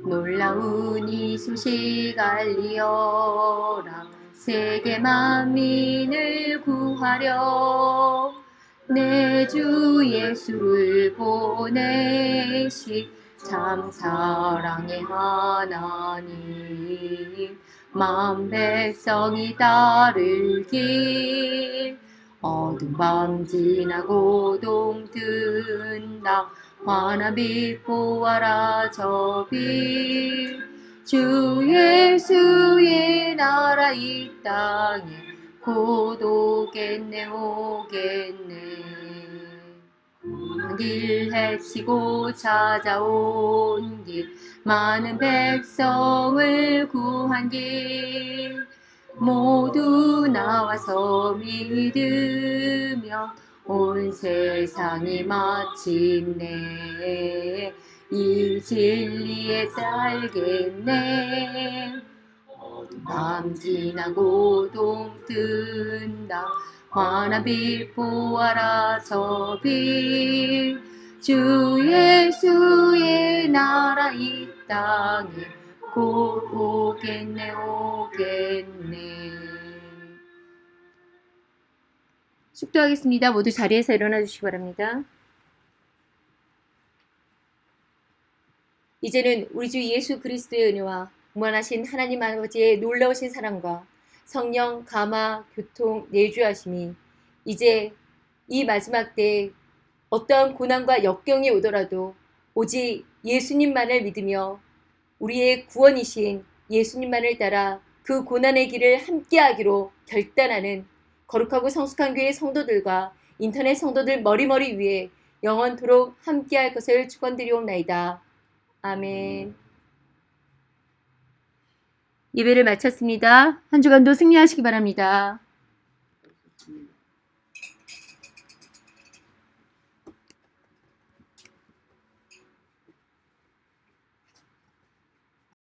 놀라운 이 소식 알리어라. 세계 만민을 구하려 내 주 예수를 보내시 참 사랑의 하나님. 만 백성이 따를 길 어둠 밤 지나고 동 뜬다 빛 보아라 저빛 주 예수의 나라 이 땅에 곧 오겠네 오겠네. 길 해치고 찾아온 길 많은 백성을 구한 길. 모두 나와서 믿으며 온 세상이 마침내 이 진리에 딸겠네. 밤 지나 고 동 뜬다. 환한 빛 보아라 저빛 주 예수의 나라 이 땅에 곧 오겠네 오겠네 숙도하겠습니다. 모두 자리에서 일어나 주시기 바랍니다. 이제는 우리 주 예수 그리스도의 은혜와 무한하신 하나님 아버지의 놀라우신 사랑과 성령, 감화, 교통, 내주하심이 이제 이 마지막 때에 어떠한 고난과 역경이 오더라도 오직 예수님만을 믿으며 우리의 구원이신 예수님만을 따라 그 고난의 길을 함께하기로 결단하는 거룩하고 성숙한 교회 성도들과 인터넷 성도들 머리머리 위에 영원토록 함께할 것을 축원드리옵나이다. 아멘. 예배를 마쳤습니다. 한 주간도 승리하시기 바랍니다. 음.